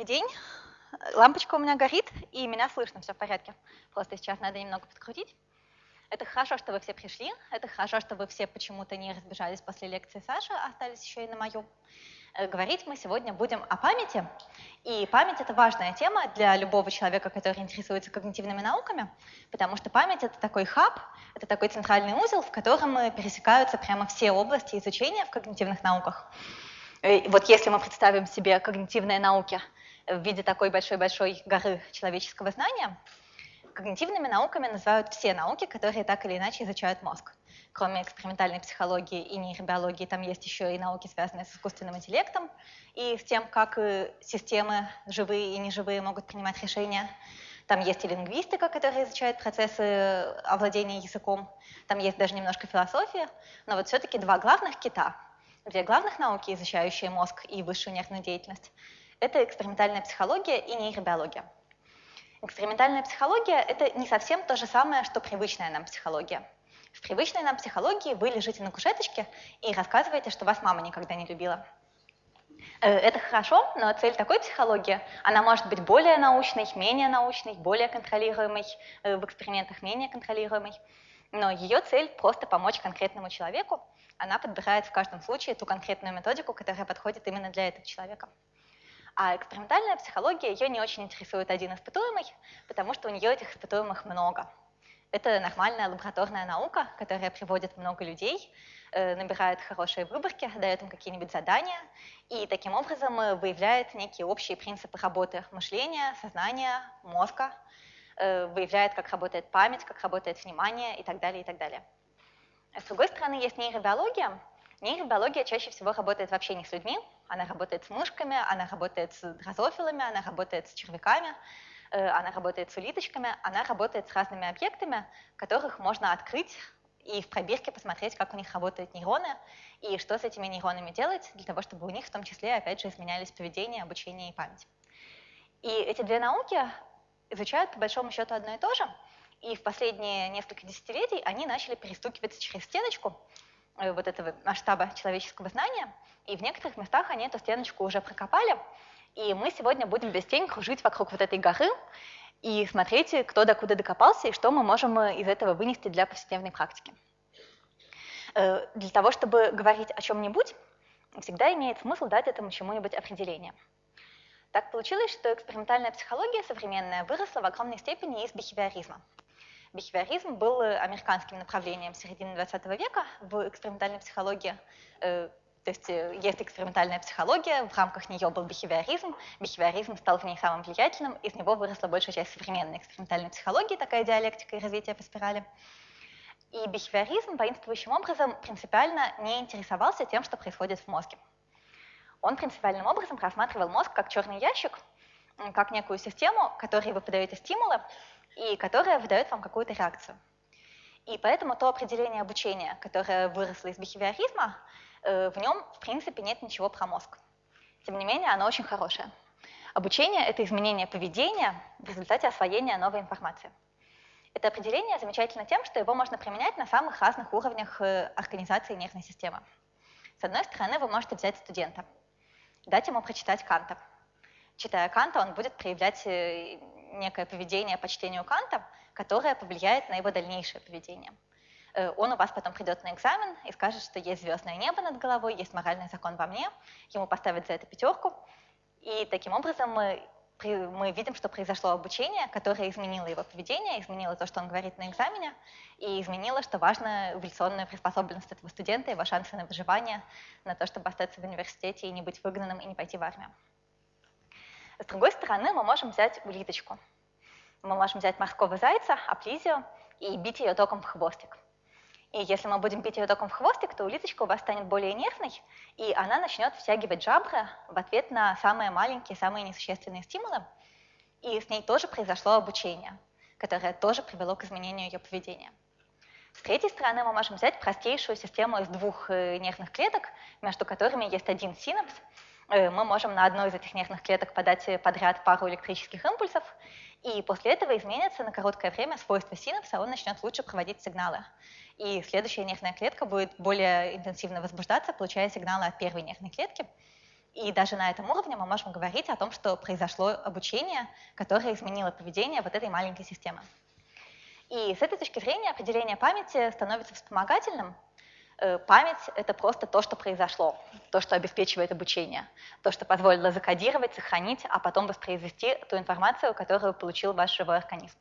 Добрый день. Лампочка у меня горит, и меня слышно, все в порядке. Просто сейчас надо немного подкрутить. Это хорошо, что вы все пришли. Это хорошо, что вы все почему-то не разбежались после лекции Саши, а остались еще и на мою. Э, говорить мы сегодня будем о памяти. И память — это важная тема для любого человека, который интересуется когнитивными науками, потому что память — это такой хаб, это такой центральный узел, в котором пересекаются прямо все области изучения в когнитивных науках. Э, вот если мы представим себе когнитивные науки в виде такой большой-большой горы человеческого знания, когнитивными науками называют все науки, которые так или иначе изучают мозг. Кроме экспериментальной психологии и нейробиологии, там есть еще и науки, связанные с искусственным интеллектом и с тем, как э, системы живые и неживые могут принимать решения. Там есть и лингвистика, которая изучает процессы овладения языком. Там есть даже немножко философия. Но вот все-таки два главных кита — Две главных науки, изучающие мозг и высшую нервную деятельность, это экспериментальная психология и нейробиология. Экспериментальная психология – это не совсем то же самое, что привычная нам психология. В привычной нам психологии вы лежите на кушеточке и рассказываете, что вас мама никогда не любила. Э, это хорошо, но цель такой психологии, она может быть более научной, менее научной, более контролируемой, э, в экспериментах менее контролируемой. Но ее цель просто помочь конкретному человеку она подбирает в каждом случае ту конкретную методику, которая подходит именно для этого человека. А экспериментальная психология, ее не очень интересует один испытуемый, потому что у нее этих испытуемых много. Это нормальная лабораторная наука, которая приводит много людей, э, набирает хорошие выборки, дает им какие-нибудь задания и таким образом э, выявляет некие общие принципы работы мышления, сознания, мозга, э, выявляет, как работает память, как работает внимание и так далее, и так далее. С другой стороны, есть нейробиология. Нейробиология чаще всего работает вообще не с людьми, она работает с мышками, она работает с дрозофилами, она работает с червяками, э, она работает с улиточками, она работает с разными объектами, которых можно открыть и в пробирке посмотреть, как у них работают нейроны и что с этими нейронами делать, для того, чтобы у них в том числе, опять же, изменялись поведение, обучение и память. И эти две науки изучают по большому счету одно и то же, и в последние несколько десятилетий они начали перестукиваться через стеночку вот этого масштаба человеческого знания, и в некоторых местах они эту стеночку уже прокопали, и мы сегодня будем без тень кружить вокруг вот этой горы и смотреть, кто докуда докопался и что мы можем э, из этого вынести для повседневной практики. Э, для того, чтобы говорить о чем-нибудь, всегда имеет смысл дать этому чему-нибудь определение – так получилось, что экспериментальная психология современная выросла в огромной степени из бихевиоризма. Бихевиоризм был американским направлением середины 20 века в экспериментальной психологии. Э, то есть э, есть экспериментальная психология, в рамках нее был бихевиоризм, бихевиоризм стал в ней самым влиятельным, из него выросла большая часть современной экспериментальной психологии, такая диалектика и развитие по спирали. И бихевиоризм воинствующим образом принципиально не интересовался тем, что происходит в мозге. Он принципиальным образом рассматривал мозг как черный ящик, как некую систему, которой вы подаете стимулы, и которая выдает вам какую-то реакцию. И поэтому то определение обучения, которое выросло из бихевиоризма, э, в нем, в принципе, нет ничего про мозг. Тем не менее, оно очень хорошее. Обучение — это изменение поведения в результате освоения новой информации. Это определение замечательно тем, что его можно применять на самых разных уровнях э, организации нервной системы. С одной стороны, вы можете взять студента — дать ему прочитать Канта. Читая Канта, он будет проявлять э, некое поведение по чтению Канта, которое повлияет на его дальнейшее поведение. Э, он у вас потом придет на экзамен и скажет, что есть звездное небо над головой, есть моральный закон во мне, ему поставят за это пятерку, и таким образом мы мы видим, что произошло обучение, которое изменило его поведение, изменило то, что он говорит на экзамене, и изменило, что важно, эволюционную приспособленность этого студента, его шансы на выживание, на то, чтобы остаться в университете и не быть выгнанным, и не пойти в армию. С другой стороны, мы можем взять улиточку. Мы можем взять морского зайца, аплизию, и бить ее током в хвостик. И если мы будем бить ее током в хвостик, то улиточка у вас станет более нервной, и она начнет втягивать жабры в ответ на самые маленькие, самые несущественные стимулы. И с ней тоже произошло обучение, которое тоже привело к изменению ее поведения. С третьей стороны, мы можем взять простейшую систему из двух э, нервных клеток, между которыми есть один синапс. Э, мы можем на одной из этих нервных клеток подать подряд пару электрических импульсов, и после этого изменится на короткое время свойства синапса, он начнет лучше проводить сигналы и следующая нервная клетка будет более интенсивно возбуждаться, получая сигналы от первой нервной клетки. И даже на этом уровне мы можем говорить о том, что произошло обучение, которое изменило поведение вот этой маленькой системы. И с этой точки зрения определение памяти становится вспомогательным. Э, память — это просто то, что произошло, то, что обеспечивает обучение, то, что позволило закодировать, сохранить, а потом воспроизвести ту информацию, которую получил ваш живой организм.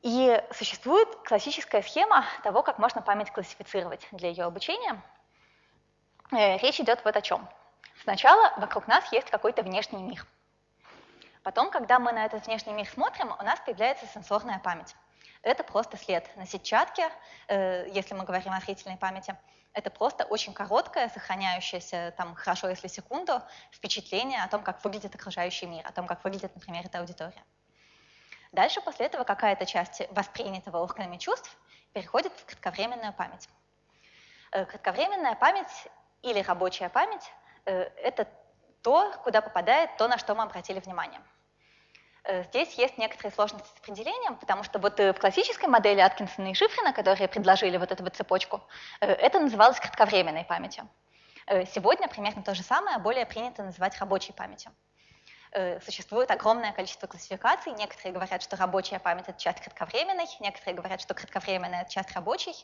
И существует классическая схема того, как можно память классифицировать для ее обучения. Э, речь идет вот о чем. Сначала вокруг нас есть какой-то внешний мир. Потом, когда мы на этот внешний мир смотрим, у нас появляется сенсорная память. Это просто след на сетчатке, э, если мы говорим о зрительной памяти. Это просто очень короткое, сохраняющееся там хорошо, если секунду, впечатление о том, как выглядит окружающий мир, о том, как выглядит, например, эта аудитория. Дальше после этого какая-то часть воспринятого органами чувств переходит в кратковременную память. Э, кратковременная память или рабочая память э, – это то, куда попадает то, на что мы обратили внимание. Э, здесь есть некоторые сложности с определением, потому что вот в классической модели Аткинсона и Шифрина, которые предложили вот эту вот цепочку, это называлось кратковременной памятью. Сегодня примерно то же самое, более принято называть рабочей памятью. Э, существует огромное количество классификаций. Некоторые говорят, что рабочая память – это часть кратковременной, некоторые говорят, что кратковременная – это часть рабочей.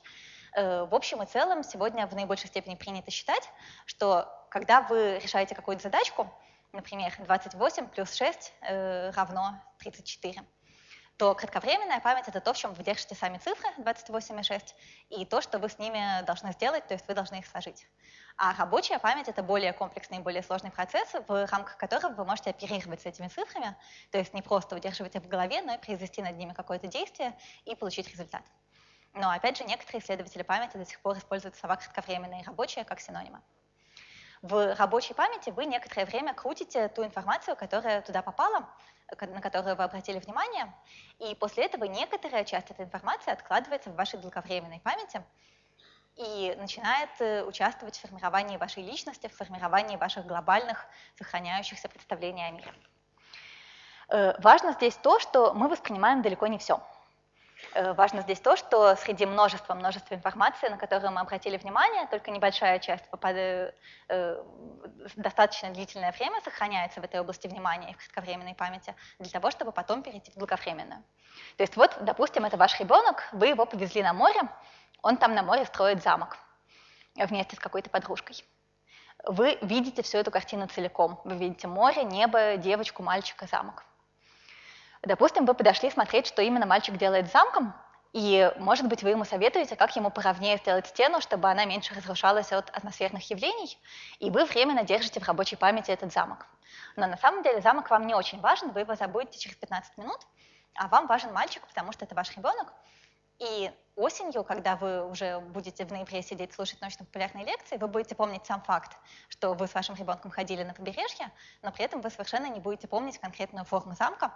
Э, в общем и целом, сегодня в наибольшей степени принято считать, что когда вы решаете какую-то задачку, например, 28 плюс 6 э, равно 34, то кратковременная память — это то, в чем вы держите сами цифры 28 и 6, и то, что вы с ними должны сделать, то есть вы должны их сложить. А рабочая память — это более комплексный более сложный процесс, в рамках которого вы можете оперировать с этими цифрами, то есть не просто удерживать их в голове, но и произвести над ними какое-то действие и получить результат. Но опять же, некоторые исследователи памяти до сих пор используют слова кратковременная и рабочая как синонимы. В рабочей памяти вы некоторое время крутите ту информацию, которая туда попала, на которую вы обратили внимание, и после этого некоторая часть этой информации откладывается в вашей долговременной памяти и начинает э, участвовать в формировании вашей личности, в формировании ваших глобальных сохраняющихся представлений о мире. Э, важно здесь то, что мы воспринимаем далеко не все. Э, важно здесь то, что среди множества множества информации, на которую мы обратили внимание, только небольшая часть попадает, э, достаточно длительное время сохраняется в этой области внимания и в кратковременной памяти для того, чтобы потом перейти в долговременную. То есть вот, допустим, это ваш ребенок, вы его повезли на море, он там на море строит замок вместе с какой-то подружкой. Вы видите всю эту картину целиком. Вы видите море, небо, девочку, мальчика, замок. Допустим, вы подошли смотреть, что именно мальчик делает с замком, и, может быть, вы ему советуете, как ему поровнее сделать стену, чтобы она меньше разрушалась от атмосферных явлений, и вы временно держите в рабочей памяти этот замок. Но на самом деле замок вам не очень важен, вы его забудете через 15 минут, а вам важен мальчик, потому что это ваш ребенок, и осенью, когда вы уже будете в ноябре сидеть слушать научно-популярные лекции, вы будете помнить сам факт, что вы с вашим ребенком ходили на побережье, но при этом вы совершенно не будете помнить конкретную форму замка,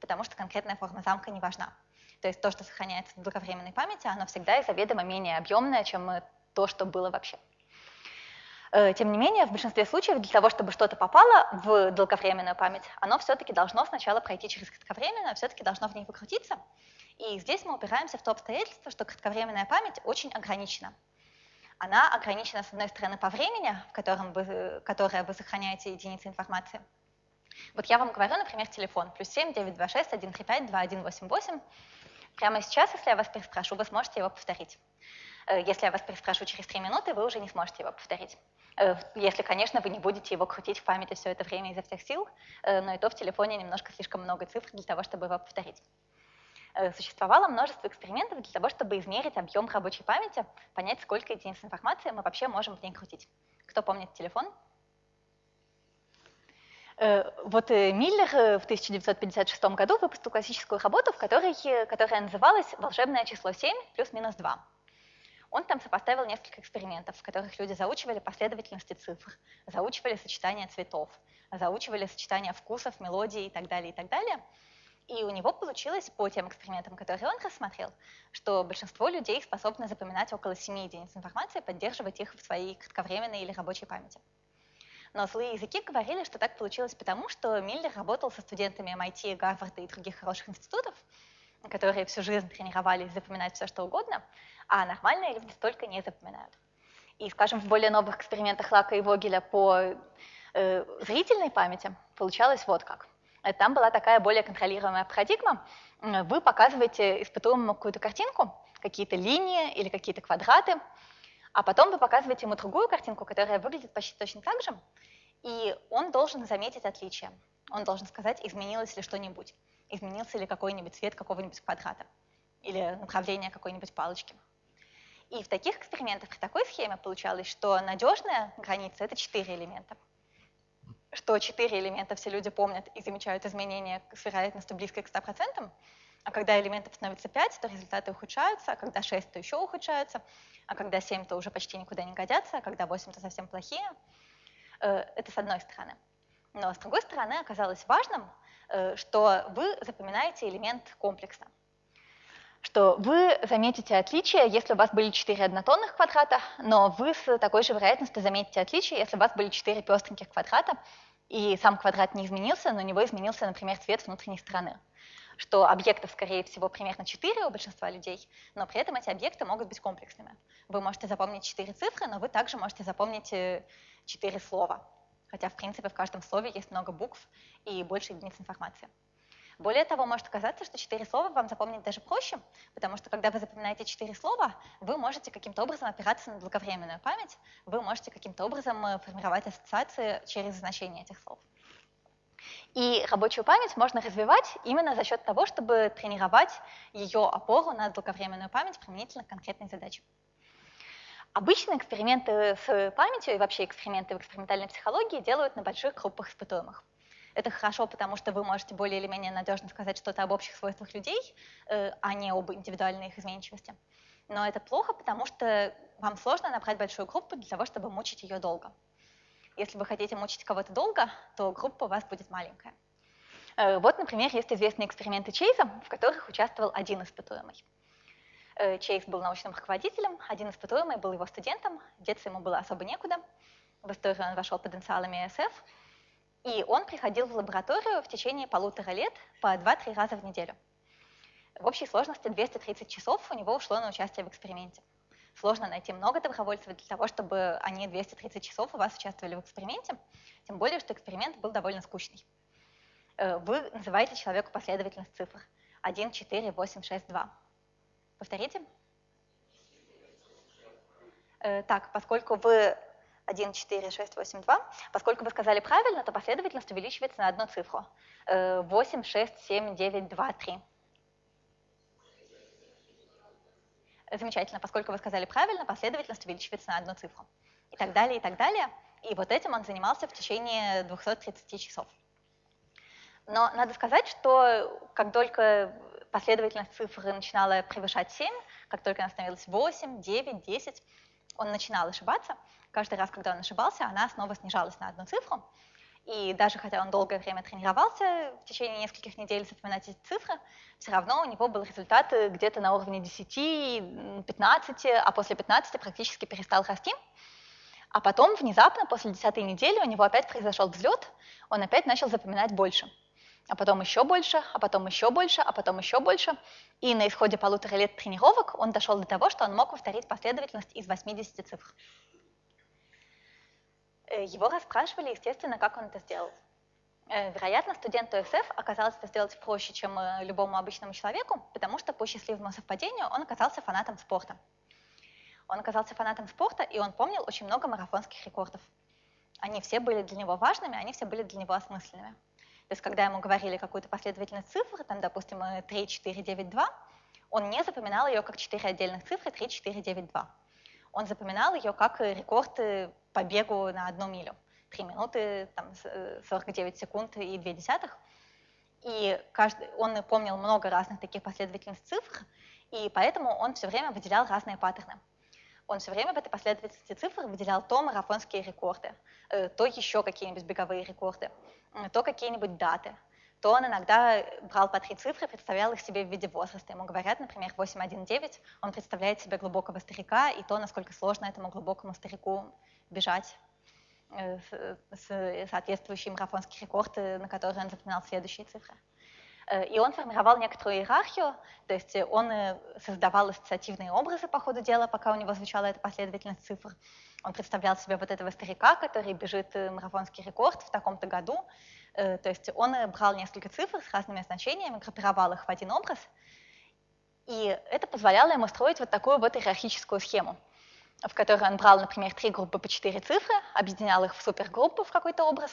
потому что конкретная форма замка не важна. То есть то, что сохраняется в долговременной памяти, оно всегда и заведомо менее объемное, чем то, что было вообще. Э, тем не менее, в большинстве случаев для того, чтобы что-то попало в долговременную память, оно все-таки должно сначала пройти через кратковременную, все-таки должно в ней выкрутиться, и здесь мы упираемся в то обстоятельство, что кратковременная память очень ограничена. Она ограничена, с одной стороны, по времени, в котором вы, которое вы сохраняете единицы информации. Вот я вам говорю, например, телефон, плюс 7 926 135 2188. Прямо сейчас, если я вас переспрошу, вы сможете его повторить. Э, если я вас переспрошу через 3 минуты, вы уже не сможете его повторить. Э, если, конечно, вы не будете его крутить в памяти все это время изо всех сил, э, но и то в телефоне немножко слишком много цифр для того, чтобы его повторить. Э, существовало множество экспериментов для того, чтобы измерить объем рабочей памяти, понять, сколько единиц информации мы вообще можем в ней крутить. Кто помнит телефон? Э, вот э, Миллер в 1956 году выпустил классическую работу, в которой, которая называлась «Волшебное число 7 плюс-минус 2». Он там сопоставил несколько экспериментов, в которых люди заучивали последовательности цифр, заучивали сочетания цветов, заучивали сочетания вкусов, мелодий и так далее, и так далее – и у него получилось по тем экспериментам, которые он рассмотрел, что большинство людей способны запоминать около 7 единиц информации, поддерживать их в своей кратковременной или рабочей памяти. Но злые языки говорили, что так получилось потому, что Миллер работал со студентами MIT, Гарварда и других хороших институтов, которые всю жизнь тренировались запоминать все, что угодно, а нормальные люди столько не запоминают. И, скажем, в более новых экспериментах Лака и Вогеля по э, зрительной памяти получалось вот как. Там была такая более контролируемая парадигма. Вы показываете испытуемому какую-то картинку, какие-то линии или какие-то квадраты, а потом вы показываете ему другую картинку, которая выглядит почти точно так же, и он должен заметить отличие. Он должен сказать, изменилось ли что-нибудь, изменился ли какой-нибудь цвет какого-нибудь квадрата или направление какой-нибудь палочки. И в таких экспериментах при такой схеме получалось, что надежная граница — это четыре элемента. Что четыре элемента все люди помнят и замечают изменения с вероятностью близкой к 100%, а когда элементов становится 5, то результаты ухудшаются, а когда 6, то еще ухудшаются, а когда 7, то уже почти никуда не годятся, а когда 8, то совсем плохие. Э, это с одной стороны. Но с другой стороны оказалось важным, э, что вы запоминаете элемент комплекса что вы заметите отличия, если у вас были 4 однотонных квадрата, но вы с такой же вероятностью заметите отличия, если у вас были 4 пестреньких квадрата, и сам квадрат не изменился, но у него изменился, например, цвет внутренней стороны. Что объектов, скорее всего, примерно 4 у большинства людей, но при этом эти объекты могут быть комплексными. Вы можете запомнить 4 цифры, но вы также можете запомнить 4 слова. Хотя, в принципе, в каждом слове есть много букв и больше единиц информации. Более того, может оказаться, что четыре слова вам запомнить даже проще, потому что когда вы запоминаете четыре слова, вы можете каким-то образом опираться на долговременную память, вы можете каким-то образом э, формировать ассоциации через значение этих слов. И рабочую память можно развивать именно за счет того, чтобы тренировать ее опору на долговременную память применительно к конкретной задаче. Обычно эксперименты с памятью и вообще эксперименты в экспериментальной психологии делают на больших группах испытуемых. Это хорошо, потому что вы можете более или менее надежно сказать что-то об общих свойствах людей, э, а не об индивидуальной их изменчивости. Но это плохо, потому что вам сложно набрать большую группу для того, чтобы мучить ее долго. Если вы хотите мучить кого-то долго, то группа у вас будет маленькая. Э, вот, например, есть известные эксперименты Чейза, в которых участвовал один испытуемый. Э, Чейз был научным руководителем, один испытуемый был его студентом, деться ему было особо некуда. В историю он вошел потенциалами СФ, и он приходил в лабораторию в течение полутора лет по 2-3 раза в неделю. В общей сложности 230 часов у него ушло на участие в эксперименте. Сложно найти много добровольцев для того, чтобы они 230 часов у вас участвовали в эксперименте, тем более, что эксперимент был довольно скучный. Э, вы называете человеку последовательность цифр 1, 4, 8, 6, 2. Повторите. Э, так, поскольку вы 1, 4, 6, 8, 2. Поскольку вы сказали правильно, то последовательность увеличивается на одну цифру. 8, 6, 7, 9, 2, 3. Замечательно. Поскольку вы сказали правильно, последовательность увеличивается на одну цифру. И так далее, и так далее. И вот этим он занимался в течение 230 часов. Но надо сказать, что как только последовательность цифр начинала превышать 7, как только она становилась 8, 9, 10, он начинал ошибаться. Каждый раз, когда он ошибался, она снова снижалась на одну цифру. И даже хотя он долгое время тренировался в течение нескольких недель запоминать эти цифры, все равно у него был результат где-то на уровне 10, 15, а после 15 практически перестал расти. А потом внезапно, после 10 недели, у него опять произошел взлет, он опять начал запоминать больше. А потом еще больше, а потом еще больше, а потом еще больше. И на исходе полутора лет тренировок он дошел до того, что он мог повторить последовательность из 80 цифр. Э, его расспрашивали, естественно, как он это сделал. Э, вероятно, студенту СФ оказалось это сделать проще, чем э, любому обычному человеку, потому что по счастливому совпадению он оказался фанатом спорта. Он оказался фанатом спорта, и он помнил очень много марафонских рекордов. Они все были для него важными, они все были для него осмысленными. То есть, когда ему говорили какую-то последовательность цифр, там, допустим, 3, 4, 9, 2, он не запоминал ее как 4 отдельных цифры 3, 4, 9, 2. Он запоминал ее как рекорд по бегу на одну милю. 3 минуты, там, 49 секунд и 2 десятых. И каждый, он помнил много разных таких последовательных цифр, и поэтому он все время выделял разные паттерны. Он все время в этой последовательности цифр выделял то марафонские рекорды, э, то еще какие-нибудь беговые рекорды, то какие-нибудь даты, то он иногда брал по три цифры, представлял их себе в виде возраста. Ему говорят, например, 819, он представляет себе глубокого старика и то, насколько сложно этому глубокому старику бежать э, с соответствующий марафонский рекорд, на который он запоминал следующие цифры. Э, и он формировал некоторую иерархию, то есть он э, создавал ассоциативные образы по ходу дела, пока у него звучала эта последовательность цифр. Он представлял себе вот этого старика, который бежит э, марафонский рекорд в таком-то году. То есть он брал несколько цифр с разными значениями, группировал их в один образ, и это позволяло ему строить вот такую вот иерархическую схему, в которой он брал, например, три группы по четыре цифры, объединял их в супергруппу в какой-то образ,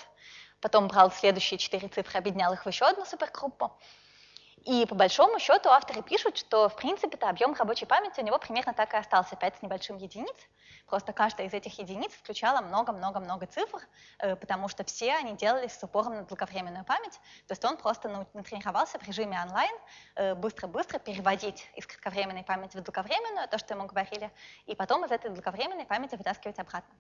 потом брал следующие четыре цифры, объединял их в еще одну супергруппу. И по большому счету авторы пишут, что в принципе-то объем рабочей памяти у него примерно так и остался, 5 с небольшим единиц. Просто каждая из этих единиц включала много-много-много цифр, э, потому что все они делались с упором на долговременную память. То есть он просто натренировался в режиме онлайн э, быстро-быстро переводить из кратковременной памяти в долговременную, то, что ему говорили, и потом из этой долговременной памяти вытаскивать обратно.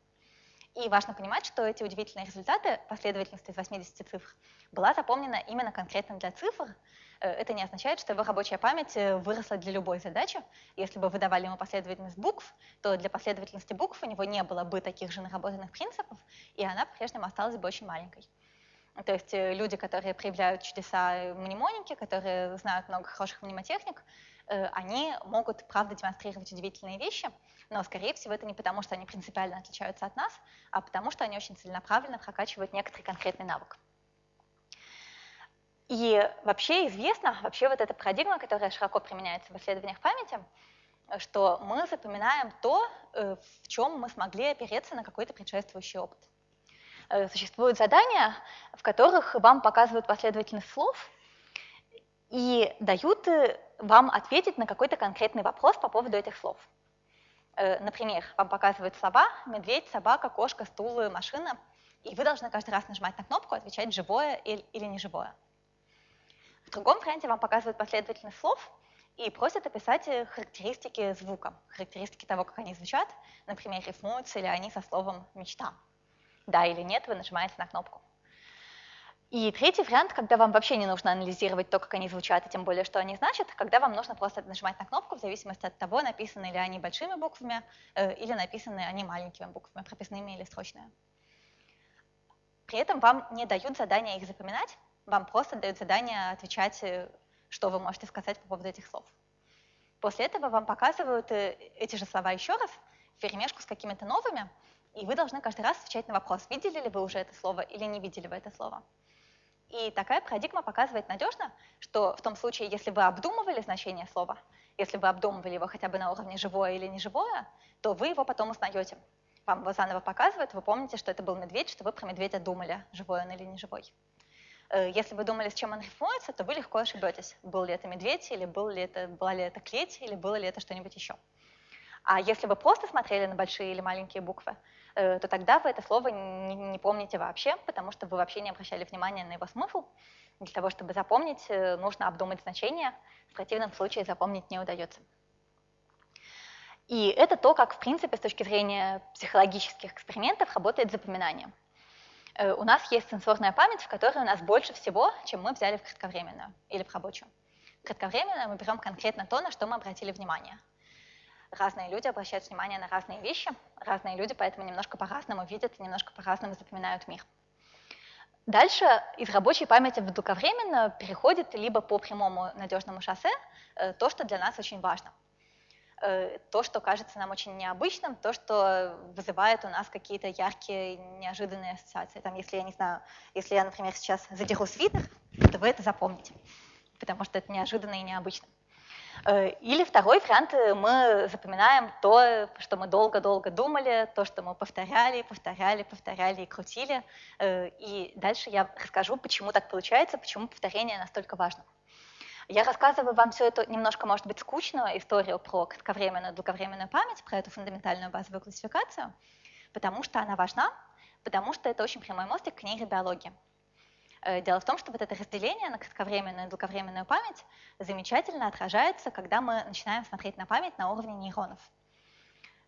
И важно понимать, что эти удивительные результаты, последовательность из 80 цифр, была запомнена именно конкретно для цифр. Э, это не означает, что его рабочая память э, выросла для любой задачи. Если бы вы давали ему последовательность букв, то для последовательности букв у него не было бы таких же наработанных принципов, и она по-прежнему осталась бы очень маленькой. То есть э, люди, которые проявляют чудеса мнемоники, которые знают много хороших мнемотехник, они могут, правда, демонстрировать удивительные вещи, но, скорее всего, это не потому, что они принципиально отличаются от нас, а потому, что они очень целенаправленно прокачивают некоторый конкретный навык. И вообще известно, вообще вот эта парадигма, которая широко применяется в исследованиях памяти, что мы запоминаем то, э, в чем мы смогли опереться на какой-то предшествующий опыт. Э, существуют задания, в которых вам показывают последовательность слов и дают э, вам ответить на какой-то конкретный вопрос по поводу этих слов. Э, например, вам показывают слова «медведь», «собака», «кошка», «стул», «машина», и вы должны каждый раз нажимать на кнопку, отвечать «живое» или «неживое». В другом варианте вам показывают последовательность слов и просят описать э, характеристики звука, характеристики того, как они звучат, например, рифмуются ли они со словом «мечта». Да или нет, вы нажимаете на кнопку. И третий вариант, когда вам вообще не нужно анализировать то, как они звучат, и тем более, что они значат, когда вам нужно просто нажимать на кнопку в зависимости от того, написаны ли они большими буквами э, или написаны они маленькими буквами, прописными или строчными. При этом вам не дают задания их запоминать, вам просто дают задание отвечать, э, что вы можете сказать по поводу этих слов. После этого вам показывают э, эти же слова еще раз, в перемешку с какими-то новыми, и вы должны каждый раз отвечать на вопрос, видели ли вы уже это слово или не видели вы это слово. И такая парадигма показывает надежно, что в том случае, если вы обдумывали значение слова, если вы обдумывали его хотя бы на уровне живое или неживое, то вы его потом узнаете. Вам его заново показывают, вы помните, что это был медведь, что вы про медведя думали, живой он или неживой. Э, если вы думали, с чем он рифмуется, то вы легко ошибетесь, был ли это медведь, или был ли это, была ли это клеть, или было ли это что-нибудь еще. А если вы просто смотрели на большие или маленькие буквы, то тогда вы это слово не, не помните вообще, потому что вы вообще не обращали внимания на его смысл. Для того, чтобы запомнить, э, нужно обдумать значение, в противном случае запомнить не удается. И это то, как, в принципе, с точки зрения психологических экспериментов работает запоминание. Э, у нас есть сенсорная память, в которой у нас больше всего, чем мы взяли в кратковременную или в рабочую. В кратковременную мы берем конкретно то, на что мы обратили внимание – разные люди обращают внимание на разные вещи, разные люди поэтому немножко по-разному видят и немножко по-разному запоминают мир. Дальше из рабочей памяти в долговременно переходит либо по прямому надежному шоссе э, то, что для нас очень важно. Э, то, что кажется нам очень необычным, то, что вызывает у нас какие-то яркие, неожиданные ассоциации. Там, если я не знаю, если я, например, сейчас задеру свитер, то вы это запомните, потому что это неожиданно и необычно. Э, или второй вариант, э, мы запоминаем то, что мы долго-долго думали, то, что мы повторяли, повторяли, повторяли и крутили. Э, и дальше я расскажу, почему так получается, почему повторение настолько важно. Я рассказываю вам все это немножко, может быть, скучную историю про кратковременную, долговременную память, про эту фундаментальную базовую классификацию, потому что она важна, потому что это очень прямой мостик к. Э, дело в том, что вот это разделение на кратковременную и долговременную память замечательно отражается, когда мы начинаем смотреть на память на уровне нейронов.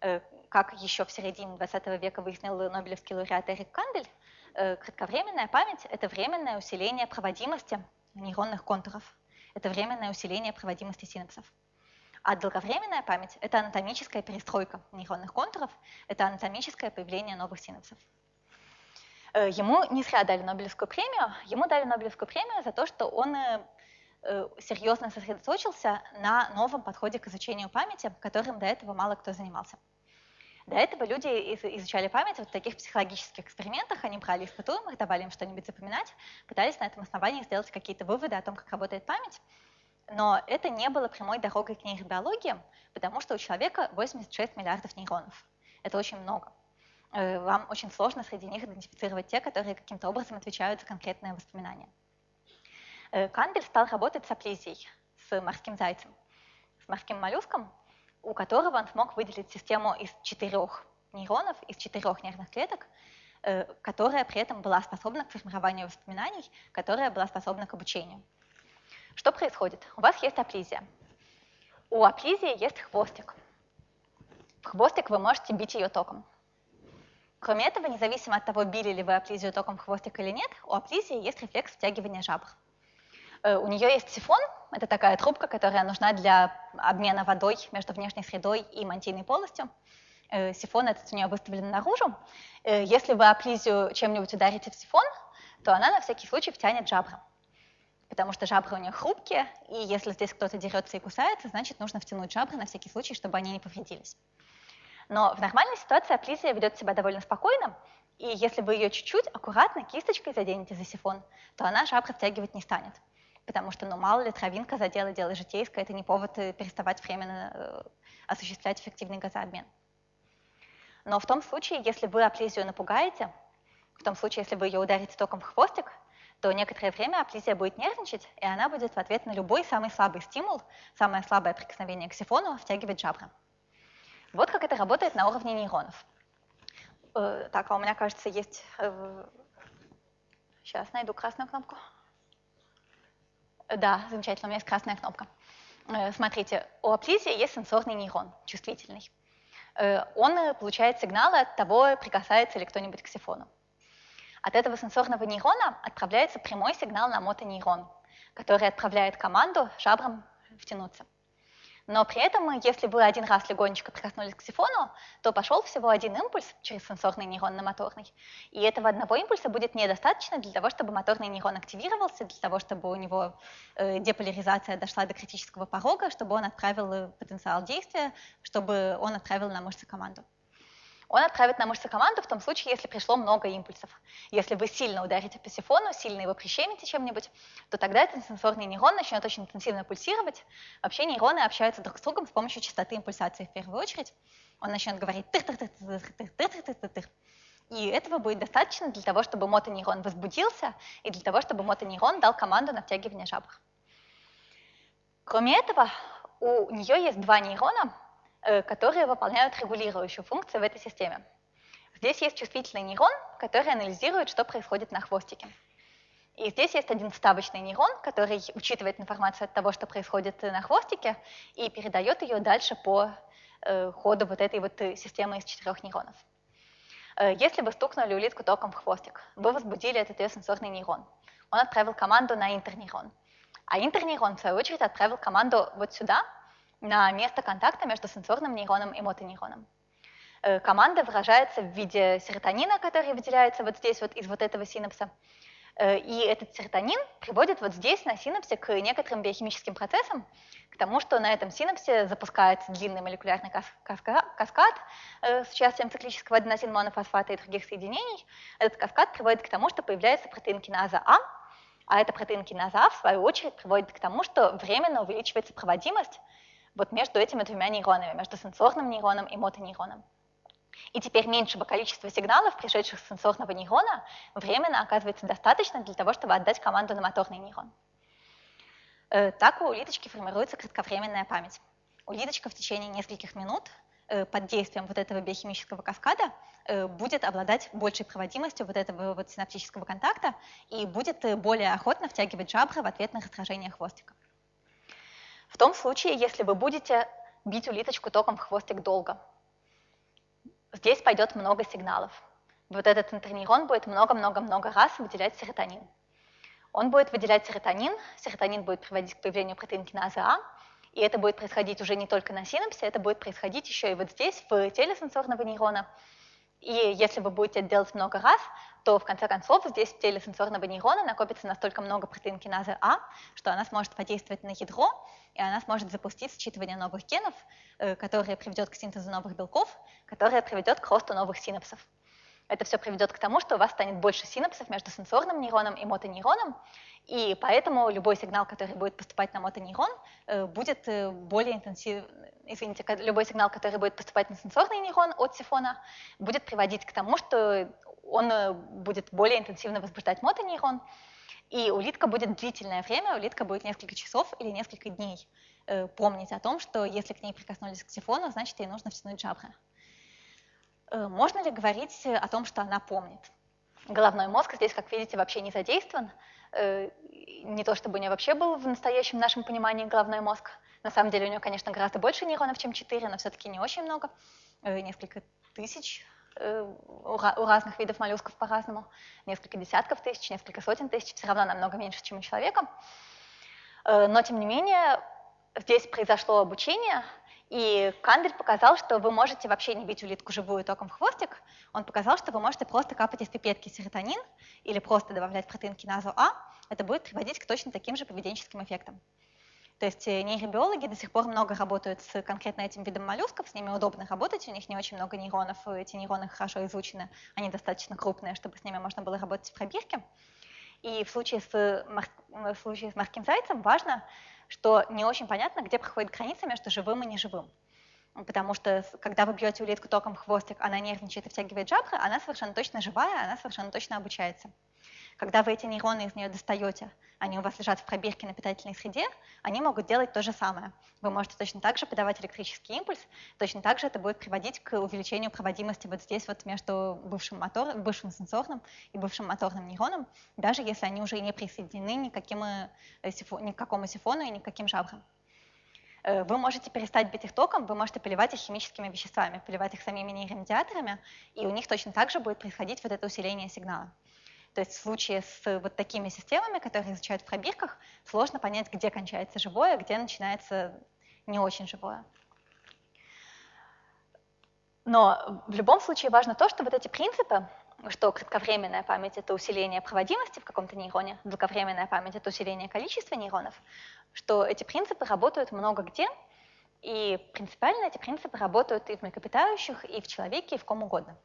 Э, как еще в середине 20 века выяснил Нобелевский лауреат Эрик Кандель, э, кратковременная память – это временное усиление проводимости нейронных контуров, это временное усиление проводимости синапсов. А долговременная память – это анатомическая перестройка нейронных контуров, это анатомическое появление новых синапсов. Э, ему не зря дали Нобелевскую премию. Ему дали Нобелевскую премию за то, что он э, э, серьезно сосредоточился на новом подходе к изучению памяти, которым до этого мало кто занимался. До этого люди изучали память вот в таких психологических экспериментах, они брали испытуемых, давали им что-нибудь запоминать, пытались на этом основании сделать какие-то выводы о том, как работает память, но это не было прямой дорогой к нейробиологии, потому что у человека 86 миллиардов нейронов. Это очень много. Э, вам очень сложно среди них идентифицировать те, которые каким-то образом отвечают за конкретные воспоминания. Э, Кандель стал работать с аплизией, с морским зайцем, с морским моллюском, у которого он смог выделить систему из четырех нейронов, из четырех нервных клеток, э, которая при этом была способна к формированию воспоминаний, которая была способна к обучению. Что происходит? У вас есть аплизия. У аплизии есть хвостик. В хвостик вы можете бить ее током. Кроме этого, независимо от того, били ли вы аплизию током в хвостик или нет, у аплизии есть рефлекс втягивания жабр. Э, у нее есть сифон, это такая трубка, которая нужна для обмена водой между внешней средой и мантийной полостью. Э, сифон этот у нее выставлен наружу. Э, если вы аплизию чем-нибудь ударите в сифон, то она на всякий случай втянет жабры. Потому что жабры у нее хрупкие, и если здесь кто-то дерется и кусается, значит нужно втянуть жабры на всякий случай, чтобы они не повредились. Но в нормальной ситуации аплизия ведет себя довольно спокойно, и если вы ее чуть-чуть аккуратно кисточкой заденете за сифон, то она жабры втягивать не станет потому что, ну, мало ли, травинка задела, дело житейское, это не повод э, переставать временно э, осуществлять эффективный газообмен. Но в том случае, если вы аплизию напугаете, в том случае, если вы ее ударите током в хвостик, то некоторое время аплизия будет нервничать, и она будет в ответ на любой самый слабый стимул, самое слабое прикосновение к сифону втягивать жабры. Вот как это работает на уровне нейронов. Э, так, а у меня, кажется, есть... Сейчас найду красную кнопку. Да, замечательно, у меня есть красная кнопка. Э, смотрите, у аплизии есть сенсорный нейрон, чувствительный. Э, он получает сигналы от того, прикасается ли кто-нибудь к сифону. От этого сенсорного нейрона отправляется прямой сигнал на мотонейрон, который отправляет команду жабрам втянуться. Но при этом, если вы один раз легонечко прикоснулись к сифону, то пошел всего один импульс через сенсорный нейрон на моторный. И этого одного импульса будет недостаточно для того, чтобы моторный нейрон активировался, для того, чтобы у него э, деполяризация дошла до критического порога, чтобы он отправил э, потенциал действия, чтобы он отправил на мышцы команду он отправит на мышцы команду в том случае, если пришло много импульсов. Если вы сильно ударите по сифону, сильно его прищемите чем-нибудь, то тогда этот сенсорный нейрон начнет очень интенсивно пульсировать. Вообще нейроны общаются друг с другом с помощью частоты импульсации в первую очередь. Он начнет говорить тыр тыр тыр тыр тыр тыр тыр тыр тыр тыр И этого будет достаточно для того, чтобы мотонейрон возбудился и для того, чтобы мотонейрон дал команду на втягивание жабр. Кроме этого, у нее есть два нейрона, которые выполняют регулирующую функцию в этой системе. Здесь есть чувствительный нейрон, который анализирует, что происходит на хвостике. И здесь есть один вставочный нейрон, который учитывает информацию от того, что происходит на хвостике, и передает ее дальше по э, ходу вот этой вот системы из четырех нейронов. Э, если вы стукнули улитку током в хвостик, вы возбудили этот ее сенсорный нейрон. Он отправил команду на интернейрон. А интернейрон, в свою очередь, отправил команду вот сюда, на место контакта между сенсорным нейроном и мотонейроном. Э, команда выражается в виде серотонина, который выделяется вот здесь вот из вот этого синапса. Э, и этот серотонин приводит вот здесь на синапсе к некоторым биохимическим процессам, к тому, что на этом синапсе запускается длинный молекулярный каскад э, с участием циклического аденозин-монофосфата и других соединений. Этот каскад приводит к тому, что появляется протеин киназа А, а эта протеин киназа А, в свою очередь, приводит к тому, что временно увеличивается проводимость вот между этими двумя нейронами, между сенсорным нейроном и мотонейроном. И теперь меньшего количества сигналов, пришедших с сенсорного нейрона, временно оказывается достаточно для того, чтобы отдать команду на моторный нейрон. Э, так у улиточки формируется кратковременная память. Улиточка в течение нескольких минут э, под действием вот этого биохимического каскада э, будет обладать большей проводимостью вот этого вот синаптического контакта и будет более охотно втягивать жабры в ответ на раздражение хвостика. В том случае, если вы будете бить улиточку током в хвостик долго. Здесь пойдет много сигналов. Вот этот интернейрон будет много-много-много раз выделять серотонин. Он будет выделять серотонин, серотонин будет приводить к появлению протеинкиназы А, и это будет происходить уже не только на синапсе, это будет происходить еще и вот здесь, в теле сенсорного нейрона. И если вы будете это делать много раз, то в конце концов здесь в теле сенсорного нейрона накопится настолько много протеин киназы А, что она сможет подействовать на ядро, и она сможет запустить считывание новых генов, э, которое приведет к синтезу новых белков, которое приведет к росту новых синапсов. Это все приведет к тому, что у вас станет больше синапсов между сенсорным нейроном и мотонейроном, и поэтому любой сигнал, который будет поступать на мотонейрон, э, будет э, более интенсивным, извините, любой сигнал, который будет поступать на сенсорный нейрон от сифона, будет приводить к тому, что он э, будет более интенсивно возбуждать мотонейрон, и улитка будет длительное время, улитка будет несколько часов или несколько дней помнить о том, что если к ней прикоснулись к сифону, значит, ей нужно втянуть жабры. Можно ли говорить о том, что она помнит? Головной мозг здесь, как видите, вообще не задействован. Э, не то чтобы у нее вообще был в настоящем нашем понимании головной мозг. На самом деле у нее, конечно, гораздо больше нейронов, чем 4, но все-таки не очень много. Э, несколько тысяч э, у разных видов моллюсков по-разному. Несколько десятков тысяч, несколько сотен тысяч. Все равно намного меньше, чем у человека. Но, тем не менее, здесь произошло обучение, и Кандель показал, что вы можете вообще не бить улитку живую током в хвостик. Он показал, что вы можете просто капать из пипетки серотонин или просто добавлять протеин киназу А. Это будет приводить к точно таким же поведенческим эффектам. То есть э, нейробиологи до сих пор много работают с конкретно этим видом моллюсков, с ними удобно работать, у них не очень много нейронов, эти нейроны хорошо изучены, они достаточно крупные, чтобы с ними можно было работать в пробирке. И в случае с, мор... в случае с морским зайцем важно, что не очень понятно, где проходит граница между живым и неживым. Потому что когда вы бьете улитку током в хвостик, она нервничает и втягивает жабры, она совершенно точно живая, она совершенно точно обучается. Когда вы эти нейроны из нее достаете, они у вас лежат в пробирке на питательной среде, они могут делать то же самое. Вы можете точно так же подавать электрический импульс, точно так же это будет приводить к увеличению проводимости вот здесь вот между бывшим, мотор, бывшим сенсорным и бывшим моторным нейроном, даже если они уже не присоединены никаким, э, ни к какому сифону и ни к жабрам. Э, вы можете перестать бить их током, вы можете поливать их химическими веществами, поливать их самими нейромедиаторами, и у них точно так же будет происходить вот это усиление сигнала. То есть в случае с вот такими системами, которые изучают в пробирках, сложно понять, где кончается живое, где начинается не очень живое. Но в любом случае важно то, что вот эти принципы, что кратковременная память — это усиление проводимости в каком-то нейроне, долговременная память — это усиление количества нейронов, что эти принципы работают много где, и принципиально эти принципы работают и в млекопитающих, и в человеке, и в ком угодно.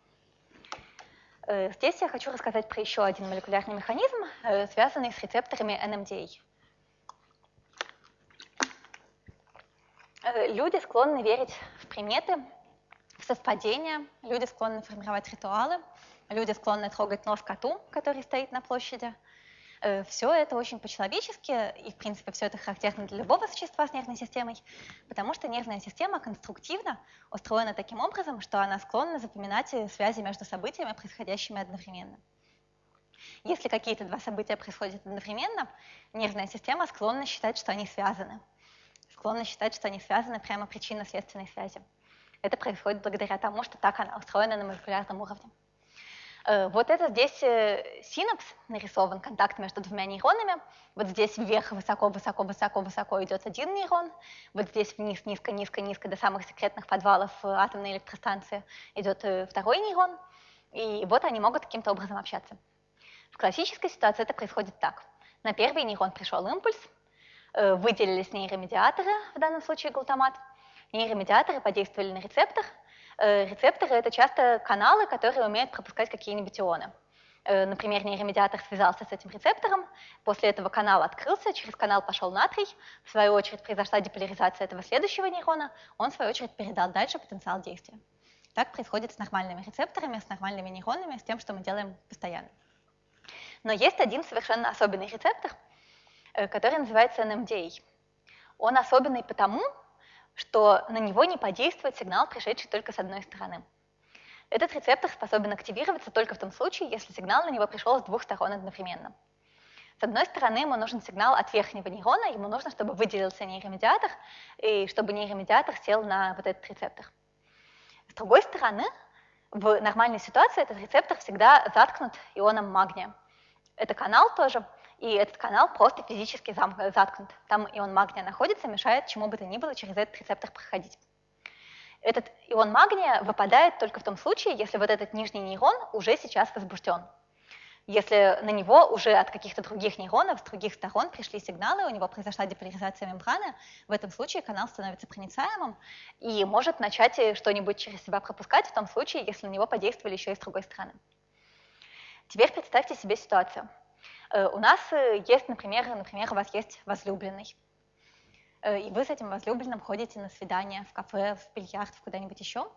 Э, здесь я хочу рассказать про еще один молекулярный механизм, э, связанный с рецепторами NMDA. Э, люди склонны верить в приметы, в совпадения, люди склонны формировать ритуалы, люди склонны трогать нос коту, который стоит на площади – все это очень по-человечески, и, в принципе, все это характерно для любого существа с нервной системой, потому что нервная система конструктивно устроена таким образом, что она склонна запоминать связи между событиями, происходящими одновременно. Если какие-то два события происходят одновременно, нервная система склонна считать, что они связаны. Склонна считать, что они связаны прямо причинно-следственной связи. Это происходит благодаря тому, что так она устроена на молекулярном уровне. Э, вот это здесь э, синапс нарисован, контакт между двумя нейронами. Вот здесь вверх высоко-высоко-высоко-высоко идет один нейрон. Вот здесь вниз, низко-низко-низко до самых секретных подвалов э, атомной электростанции идет второй нейрон. И вот они могут каким-то образом общаться. В классической ситуации это происходит так. На первый нейрон пришел импульс, выделились нейромедиаторы, в данном случае глутамат. Нейромедиаторы подействовали на рецептор – рецепторы — это часто каналы, которые умеют пропускать какие-нибудь ионы. Э, например, нейромедиатор связался с этим рецептором, после этого канал открылся, через канал пошел натрий, в свою очередь произошла деполяризация этого следующего нейрона, он в свою очередь передал дальше потенциал действия. Так происходит с нормальными рецепторами, с нормальными нейронами, с тем, что мы делаем постоянно. Но есть один совершенно особенный рецептор, э, который называется NMDA. Он особенный потому, что на него не подействует сигнал, пришедший только с одной стороны. Этот рецептор способен активироваться только в том случае, если сигнал на него пришел с двух сторон одновременно. С одной стороны, ему нужен сигнал от верхнего нейрона, ему нужно, чтобы выделился нейромедиатор, и чтобы нейромедиатор сел на вот этот рецептор. С другой стороны, в нормальной ситуации этот рецептор всегда заткнут ионом магния. Это канал тоже, и этот канал просто физически заткнут. Там ион магния находится, мешает чему бы то ни было через этот рецептор проходить. Этот ион магния выпадает только в том случае, если вот этот нижний нейрон уже сейчас возбужден. Если на него уже от каких-то других нейронов с других сторон пришли сигналы, у него произошла деполяризация мембраны, в этом случае канал становится проницаемым и может начать что-нибудь через себя пропускать в том случае, если на него подействовали еще и с другой стороны. Теперь представьте себе ситуацию. Э, у нас э, есть, например, например, у вас есть возлюбленный, э, и вы с этим возлюбленным ходите на свидание в кафе, в бильярд, в куда-нибудь еще,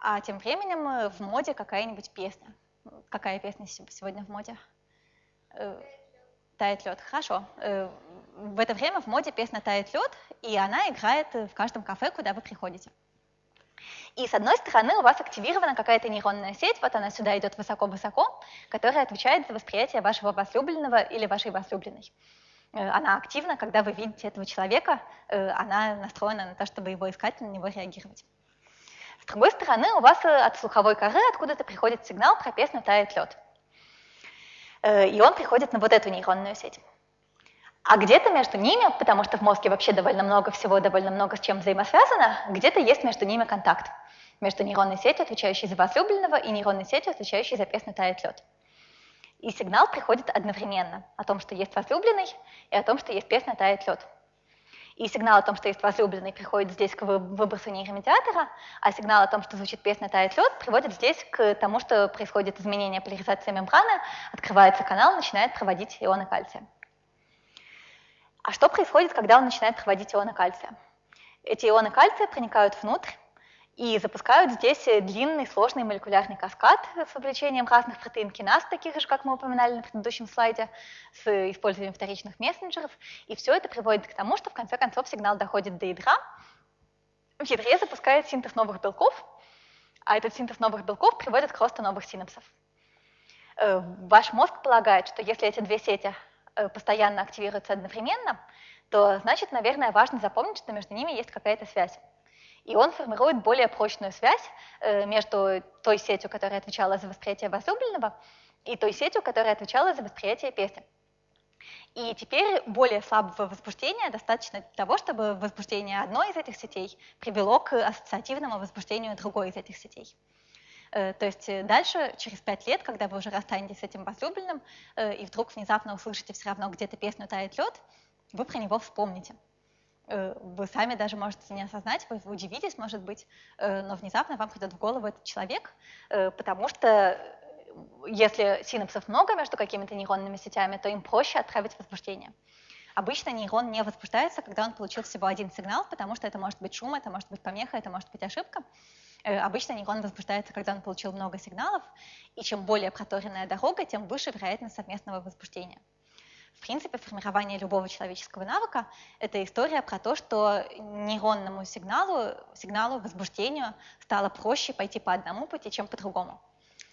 а тем временем в моде какая-нибудь песня – Какая песня сегодня в моде? «Тает лед». Хорошо. В это время в моде песня «Тает лед», и она играет в каждом кафе, куда вы приходите. И с одной стороны у вас активирована какая-то нейронная сеть, вот она сюда идет высоко-высоко, которая отвечает за восприятие вашего возлюбленного или вашей возлюбленной. Э, она активна, когда вы видите этого человека, она настроена на то, чтобы его искать, на него реагировать. С другой стороны, у вас э, от слуховой коры откуда-то приходит сигнал про песню «Тает лед». Э, и он приходит на вот эту нейронную сеть. А где-то между ними, потому что в мозге вообще довольно много всего, довольно много с чем взаимосвязано, где-то есть между ними контакт. Между нейронной сетью, отвечающей за возлюбленного, и нейронной сетью, отвечающей за песню «Тает лед». И сигнал приходит одновременно о том, что есть возлюбленный, и о том, что есть песня «Тает лед» и сигнал о том, что есть возлюбленный, приходит здесь к выбросу нейромедиатора, а сигнал о том, что звучит песня «Тает лед», приводит здесь к тому, что происходит изменение поляризации мембраны, открывается канал, начинает проводить ионы кальция. А что происходит, когда он начинает проводить ионы кальция? Эти ионы кальция проникают внутрь, и запускают здесь э, длинный, сложный молекулярный каскад с вовлечением разных протеин киназ, таких же, как мы упоминали на предыдущем слайде, с использованием вторичных мессенджеров. И все это приводит к тому, что в конце концов сигнал доходит до ядра. В ядре запускает синтез новых белков, а этот синтез новых белков приводит к росту новых синапсов. Э, ваш мозг полагает, что если эти две сети э, постоянно активируются одновременно, то значит, наверное, важно запомнить, что между ними есть какая-то связь и он формирует более прочную связь э, между той сетью, которая отвечала за восприятие возлюбленного, и той сетью, которая отвечала за восприятие песни. И теперь более слабого возбуждения достаточно для того, чтобы возбуждение одной из этих сетей привело к ассоциативному возбуждению другой из этих сетей. Э, то есть э, дальше, через пять лет, когда вы уже расстанетесь с этим возлюбленным, и вдруг внезапно услышите все равно где-то песню «Тает лед», вы про него вспомните. Э, вы сами даже можете не осознать, вы удивитесь, может быть, э, но внезапно вам придет в голову этот человек, э, потому что если синапсов много между какими-то нейронными сетями, то им проще отправить возбуждение. Обычно нейрон не возбуждается, когда он получил всего один сигнал, потому что это может быть шум, это может быть помеха, это может быть ошибка. Обычно нейрон возбуждается, когда он получил много сигналов, и чем более проторенная дорога, тем выше вероятность совместного возбуждения. В принципе, формирование любого человеческого навыка – это история про то, что нейронному сигналу, сигналу, возбуждению стало проще пойти по одному пути, чем по другому.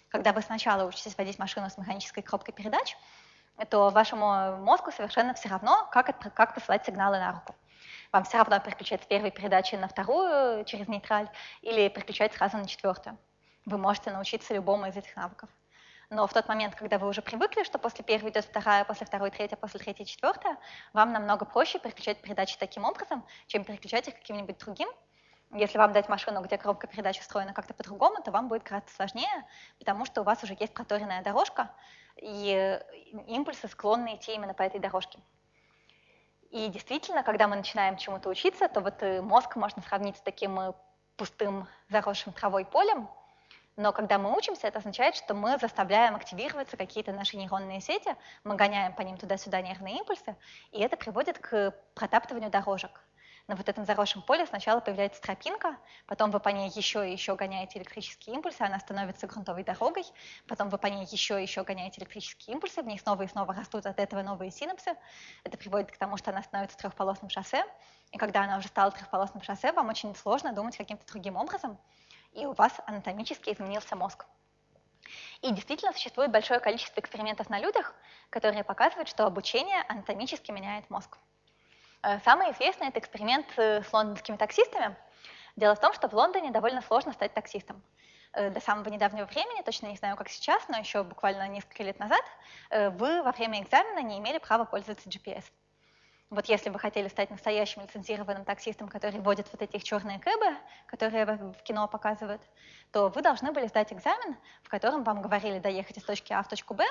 Когда вы сначала учитесь водить машину с механической коробкой передач, то вашему мозгу совершенно все равно, как, как посылать сигналы на руку. Вам все равно переключать с первой передачи на вторую через нейтраль или переключать сразу на четвертую. Вы можете научиться любому из этих навыков. Но в тот момент, когда вы уже привыкли, что после первой идет вторая, после второй третья, после третьей четвертая, вам намного проще переключать передачи таким образом, чем переключать их каким-нибудь другим. Если вам дать машину, где коробка передач устроена как-то по-другому, то вам будет гораздо сложнее, потому что у вас уже есть проторенная дорожка, и импульсы склонны идти именно по этой дорожке. И действительно, когда мы начинаем чему-то учиться, то вот э, мозг можно сравнить с таким э, пустым заросшим травой полем, но когда мы учимся, это означает, что мы заставляем активироваться какие-то наши нейронные сети, мы гоняем по ним туда-сюда нервные импульсы, и это приводит к протаптыванию дорожек. На вот этом заросшем поле сначала появляется тропинка, потом вы по ней еще и еще гоняете электрические импульсы, она становится грунтовой дорогой, потом вы по ней еще и еще гоняете электрические импульсы, в ней снова и снова растут от этого новые синапсы. Это приводит к тому, что она становится трехполосным шоссе, и когда она уже стала трехполосным шоссе, вам очень сложно думать каким-то другим образом, и у вас анатомически изменился мозг. И действительно существует большое количество экспериментов на людях, которые показывают, что обучение анатомически меняет мозг. Э, самый известный – это эксперимент э, с лондонскими таксистами. Дело в том, что в Лондоне довольно сложно стать таксистом. Э, до самого недавнего времени, точно не знаю, как сейчас, но еще буквально несколько лет назад, вы во время экзамена не имели права пользоваться GPS. Вот если вы хотели стать настоящим лицензированным таксистом, который водит вот эти черные кэбы, которые в кино показывают, то вы должны были сдать экзамен, в котором вам говорили доехать из точки А в точку Б,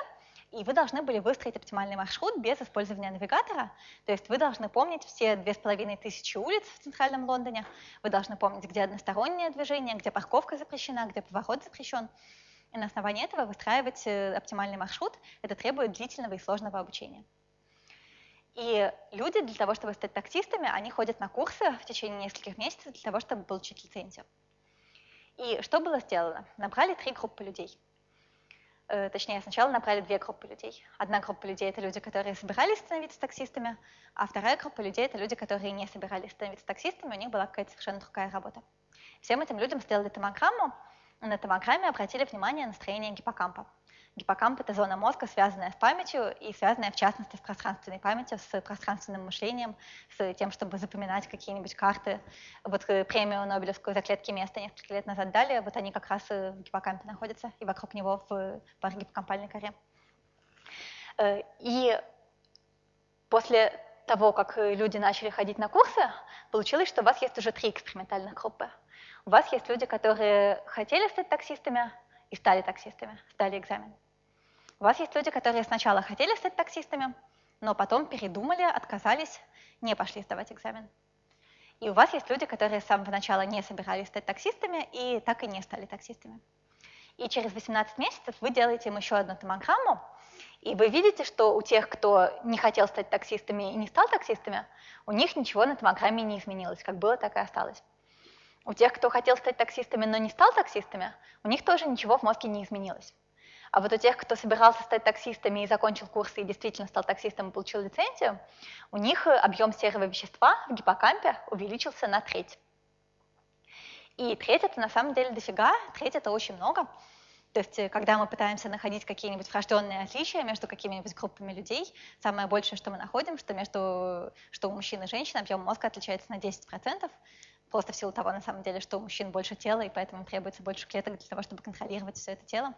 и вы должны были выстроить оптимальный маршрут без использования навигатора. То есть вы должны помнить все две с половиной тысячи улиц в центральном Лондоне, вы должны помнить, где одностороннее движение, где парковка запрещена, где поворот запрещен. И на основании этого выстраивать э, оптимальный маршрут. Это требует длительного и сложного обучения. И люди для того, чтобы стать таксистами, они ходят на курсы в течение нескольких месяцев для того, чтобы получить лицензию. И что было сделано? Набрали три группы людей. Э, точнее, сначала набрали две группы людей. Одна группа людей — это люди, которые собирались становиться таксистами, а вторая группа людей — это люди, которые не собирались становиться таксистами, у них была какая-то совершенно другая работа. Всем этим людям сделали томограмму, на томограмме обратили внимание на строение гиппокампа. Гиппокамп — это зона мозга, связанная с памятью и связанная, в частности, с пространственной памятью, с пространственным мышлением, с тем, чтобы запоминать какие-нибудь карты. Вот э, премию Нобелевскую за клетки места несколько лет назад дали, вот они как раз э, в гиппокампе находятся, и вокруг него в парагиппокампальной коре. Э, и после того, как люди начали ходить на курсы, получилось, что у вас есть уже три экспериментальных группы. У вас есть люди, которые хотели стать таксистами и стали таксистами, сдали экзамен. У вас есть люди, которые сначала хотели стать таксистами, но потом передумали, отказались, не пошли сдавать экзамен. И у вас есть люди, которые с самого начала не собирались стать таксистами и так и не стали таксистами. И через 18 месяцев вы делаете им еще одну томограмму, и вы видите, что у тех, кто не хотел стать таксистами и не стал таксистами, у них ничего на томограмме не изменилось, как было, так и осталось. У тех, кто хотел стать таксистами, но не стал таксистами, у них тоже ничего в мозге не изменилось. А вот у тех, кто собирался стать таксистами и закончил курсы и действительно стал таксистом и получил лицензию, у них объем серого вещества в гиппокампе увеличился на треть. И треть это на самом деле дофига, треть это очень много. То есть, э, когда мы пытаемся находить какие-нибудь врожденные отличия между какими-нибудь группами людей, самое большее, что мы находим, что между что у мужчин и женщин объем мозга отличается на 10%, просто в силу того, на самом деле, что у мужчин больше тела, и поэтому требуется больше клеток для того, чтобы контролировать все это тело.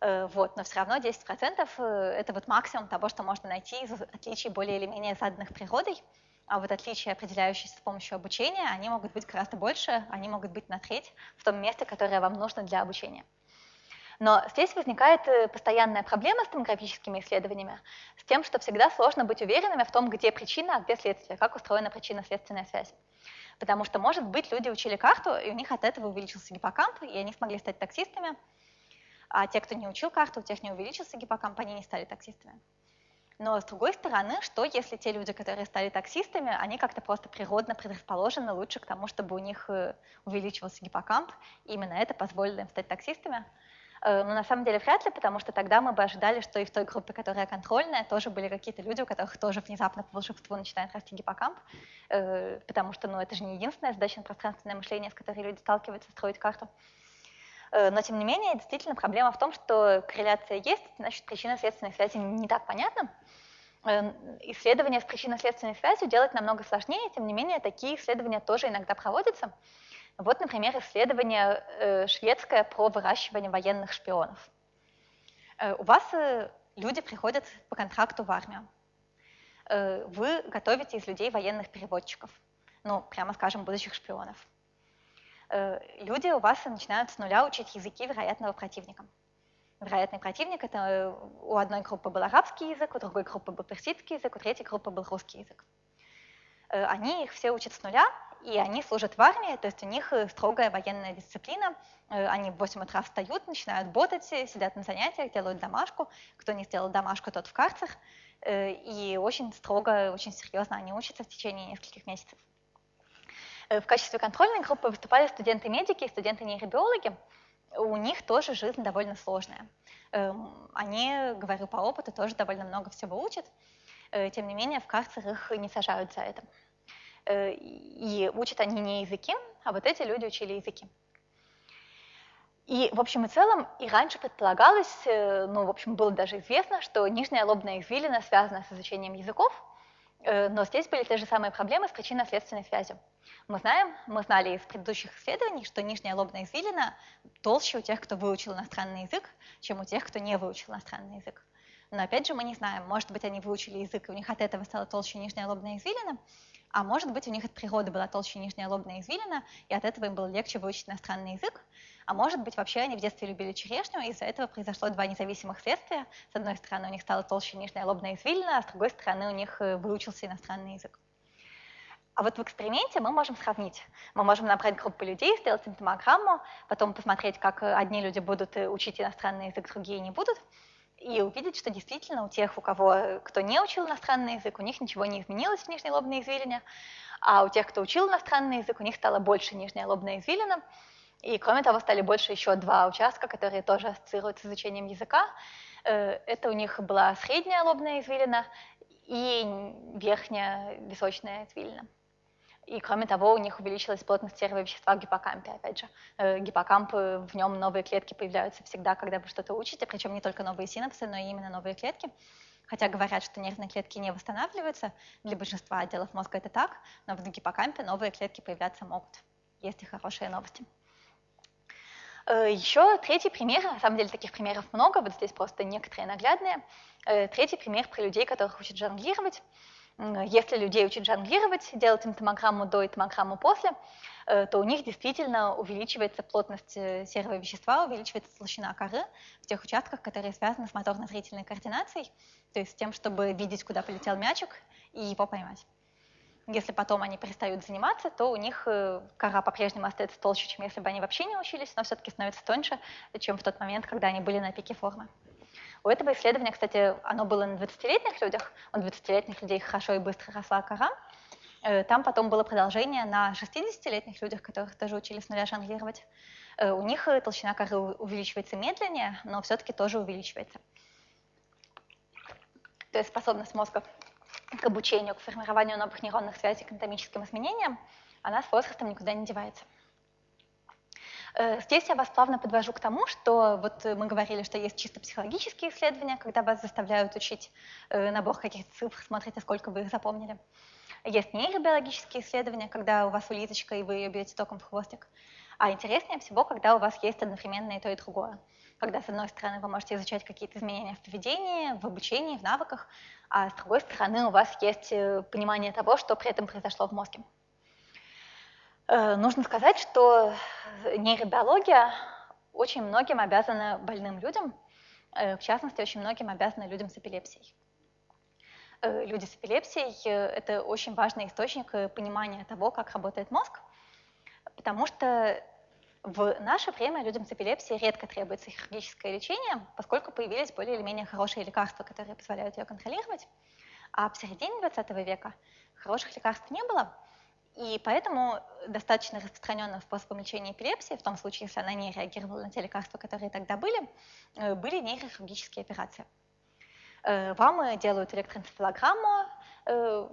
Э, вот, но все равно 10% э, это вот максимум того, что можно найти из отличий более или менее заданных природой. А вот отличия, определяющиеся с помощью обучения, они могут быть гораздо больше, они могут быть на треть в том месте, которое вам нужно для обучения. Но здесь возникает э, постоянная проблема с томографическими исследованиями, с тем, что всегда сложно быть уверенными в том, где причина, а где следствие, как устроена причинно-следственная связь. Потому что, может быть, люди учили карту, и у них от этого увеличился гиппокамп, и они смогли стать таксистами, а те, кто не учил карту, у тех не увеличился гиппокамп, они не стали таксистами. Но с другой стороны, что если те люди, которые стали таксистами, они как-то просто природно предрасположены лучше к тому, чтобы у них э, увеличивался гиппокамп, и именно это позволило им стать таксистами? Э, но на самом деле вряд ли, потому что тогда мы бы ожидали, что и в той группе, которая контрольная, тоже были какие-то люди, у которых тоже внезапно по волшебству начинает расти гиппокамп, э, потому что ну, это же не единственная задача на пространственное мышление, с которой люди сталкиваются, строить карту. Э, но, тем не менее, действительно проблема в том, что корреляция есть, значит, причинно-следственной связи не так понятна. Э, исследования с причинно-следственной связью делать намного сложнее, тем не менее, такие исследования тоже иногда проводятся. Вот, например, исследование э, шведское про выращивание военных шпионов. У вас люди приходят по контракту в армию. Вы готовите из людей военных переводчиков, ну, прямо скажем, будущих шпионов. Э, люди у вас начинают с нуля учить языки вероятного противника. Вероятный противник — это э, у одной группы был арабский язык, у другой группы был персидский язык, у третьей группы был русский язык. Э, они их все учат с нуля, и они служат в армии, то есть у них строгая военная дисциплина. Они в 8 утра встают, начинают ботать, сидят на занятиях, делают домашку. Кто не сделал домашку, тот в карцах. И очень строго, очень серьезно они учатся в течение нескольких месяцев. Э, в качестве контрольной группы выступали студенты-медики и студенты-нейробиологи. У них тоже жизнь довольно сложная. Эм, они, говорю по опыту, тоже довольно много всего учат. Э, тем не менее, в карцер их не сажают за это. Э, и учат они не языки, а вот эти люди учили языки. И в общем и целом и раньше предполагалось, ну, в общем, было даже известно, что нижняя лобная извилина связана с изучением языков, но здесь были те же самые проблемы с причинно-следственной связью. Мы знаем, мы знали из предыдущих исследований, что нижняя лобная извилина толще у тех, кто выучил иностранный язык, чем у тех, кто не выучил иностранный язык. Но опять же мы не знаем, может быть они выучили язык, и у них от этого стала толще нижняя лобная извилина, а может быть у них от природы была толще нижняя лобная извилина, и от этого им было легче выучить иностранный язык, а может быть вообще они в детстве любили черешню, и из-за этого произошло два независимых следствия. С одной стороны у них стала толще нижняя лобная извилина, а с другой стороны у них э, выучился иностранный язык. А вот в эксперименте мы можем сравнить. Мы можем набрать группу людей, сделать им томограмму, потом посмотреть, как одни люди будут э, учить иностранный язык, другие не будут, и увидеть, что действительно у тех, у кого, кто не учил иностранный язык, у них ничего не изменилось в нижней лобной извилине, а у тех, кто учил иностранный язык, у них стало больше нижняя лобная извилина, и кроме того стали больше еще два участка, которые тоже ассоциируются с изучением языка. Э, это у них была средняя лобная извилина и верхняя височная извилина. И кроме того, у них увеличилась плотность серого вещества в гиппокампе, опять же. Э, гиппокамп, в нем новые клетки появляются всегда, когда вы что-то учите, причем не только новые синапсы, но и именно новые клетки. Хотя говорят, что нервные клетки не восстанавливаются, для большинства отделов мозга это так, но в гиппокампе новые клетки появляться могут. Есть хорошие новости. Э, Еще третий пример, на самом деле таких примеров много, вот здесь просто некоторые наглядные. Третий пример про людей, которых учат жонглировать. Если людей учат жонглировать, делать им томограмму до и томограмму после, э, то у них действительно увеличивается плотность э, серого вещества, увеличивается толщина коры в тех участках, которые связаны с моторно-зрительной координацией, то есть с тем, чтобы видеть, куда полетел мячик и его поймать. Если потом они перестают заниматься, то у них э, кора по-прежнему остается толще, чем если бы они вообще не учились, но все-таки становится тоньше, чем в тот момент, когда они были на пике формы. У этого исследования, кстати, оно было на 20-летних людях, у 20-летних людей хорошо и быстро росла кора. Э, там потом было продолжение на 60-летних людях, которых тоже учили с нуля жонглировать. Э, у них толщина коры увеличивается медленнее, но все-таки тоже увеличивается. То есть способность мозга к обучению, к формированию новых нейронных связей, к анатомическим изменениям, она с возрастом никуда не девается. Э, здесь я вас плавно подвожу к тому, что вот мы говорили, что есть чисто психологические исследования, когда вас заставляют учить э, набор каких-то цифр, смотрите, сколько вы их запомнили. Есть нейробиологические исследования, когда у вас улиточка, и вы ее бьете током в хвостик. А интереснее всего, когда у вас есть одновременно и то, и другое. Когда, с одной стороны, вы можете изучать какие-то изменения в поведении, в обучении, в навыках, а с другой стороны, у вас есть э, понимание того, что при этом произошло в мозге. Э, нужно сказать, что нейробиология очень многим обязана больным людям, э, в частности, очень многим обязана людям с эпилепсией. Люди с эпилепсией – это очень важный источник понимания того, как работает мозг, потому что в наше время людям с эпилепсией редко требуется хирургическое лечение, поскольку появились более или менее хорошие лекарства, которые позволяют ее контролировать. А в середине 20 века хороших лекарств не было – и поэтому достаточно распространенным способом лечения эпилепсии, в том случае, если она не реагировала на те лекарства, которые тогда были, э, были нейрохирургические операции. Э, вам делают электроэнцефалограмму, э,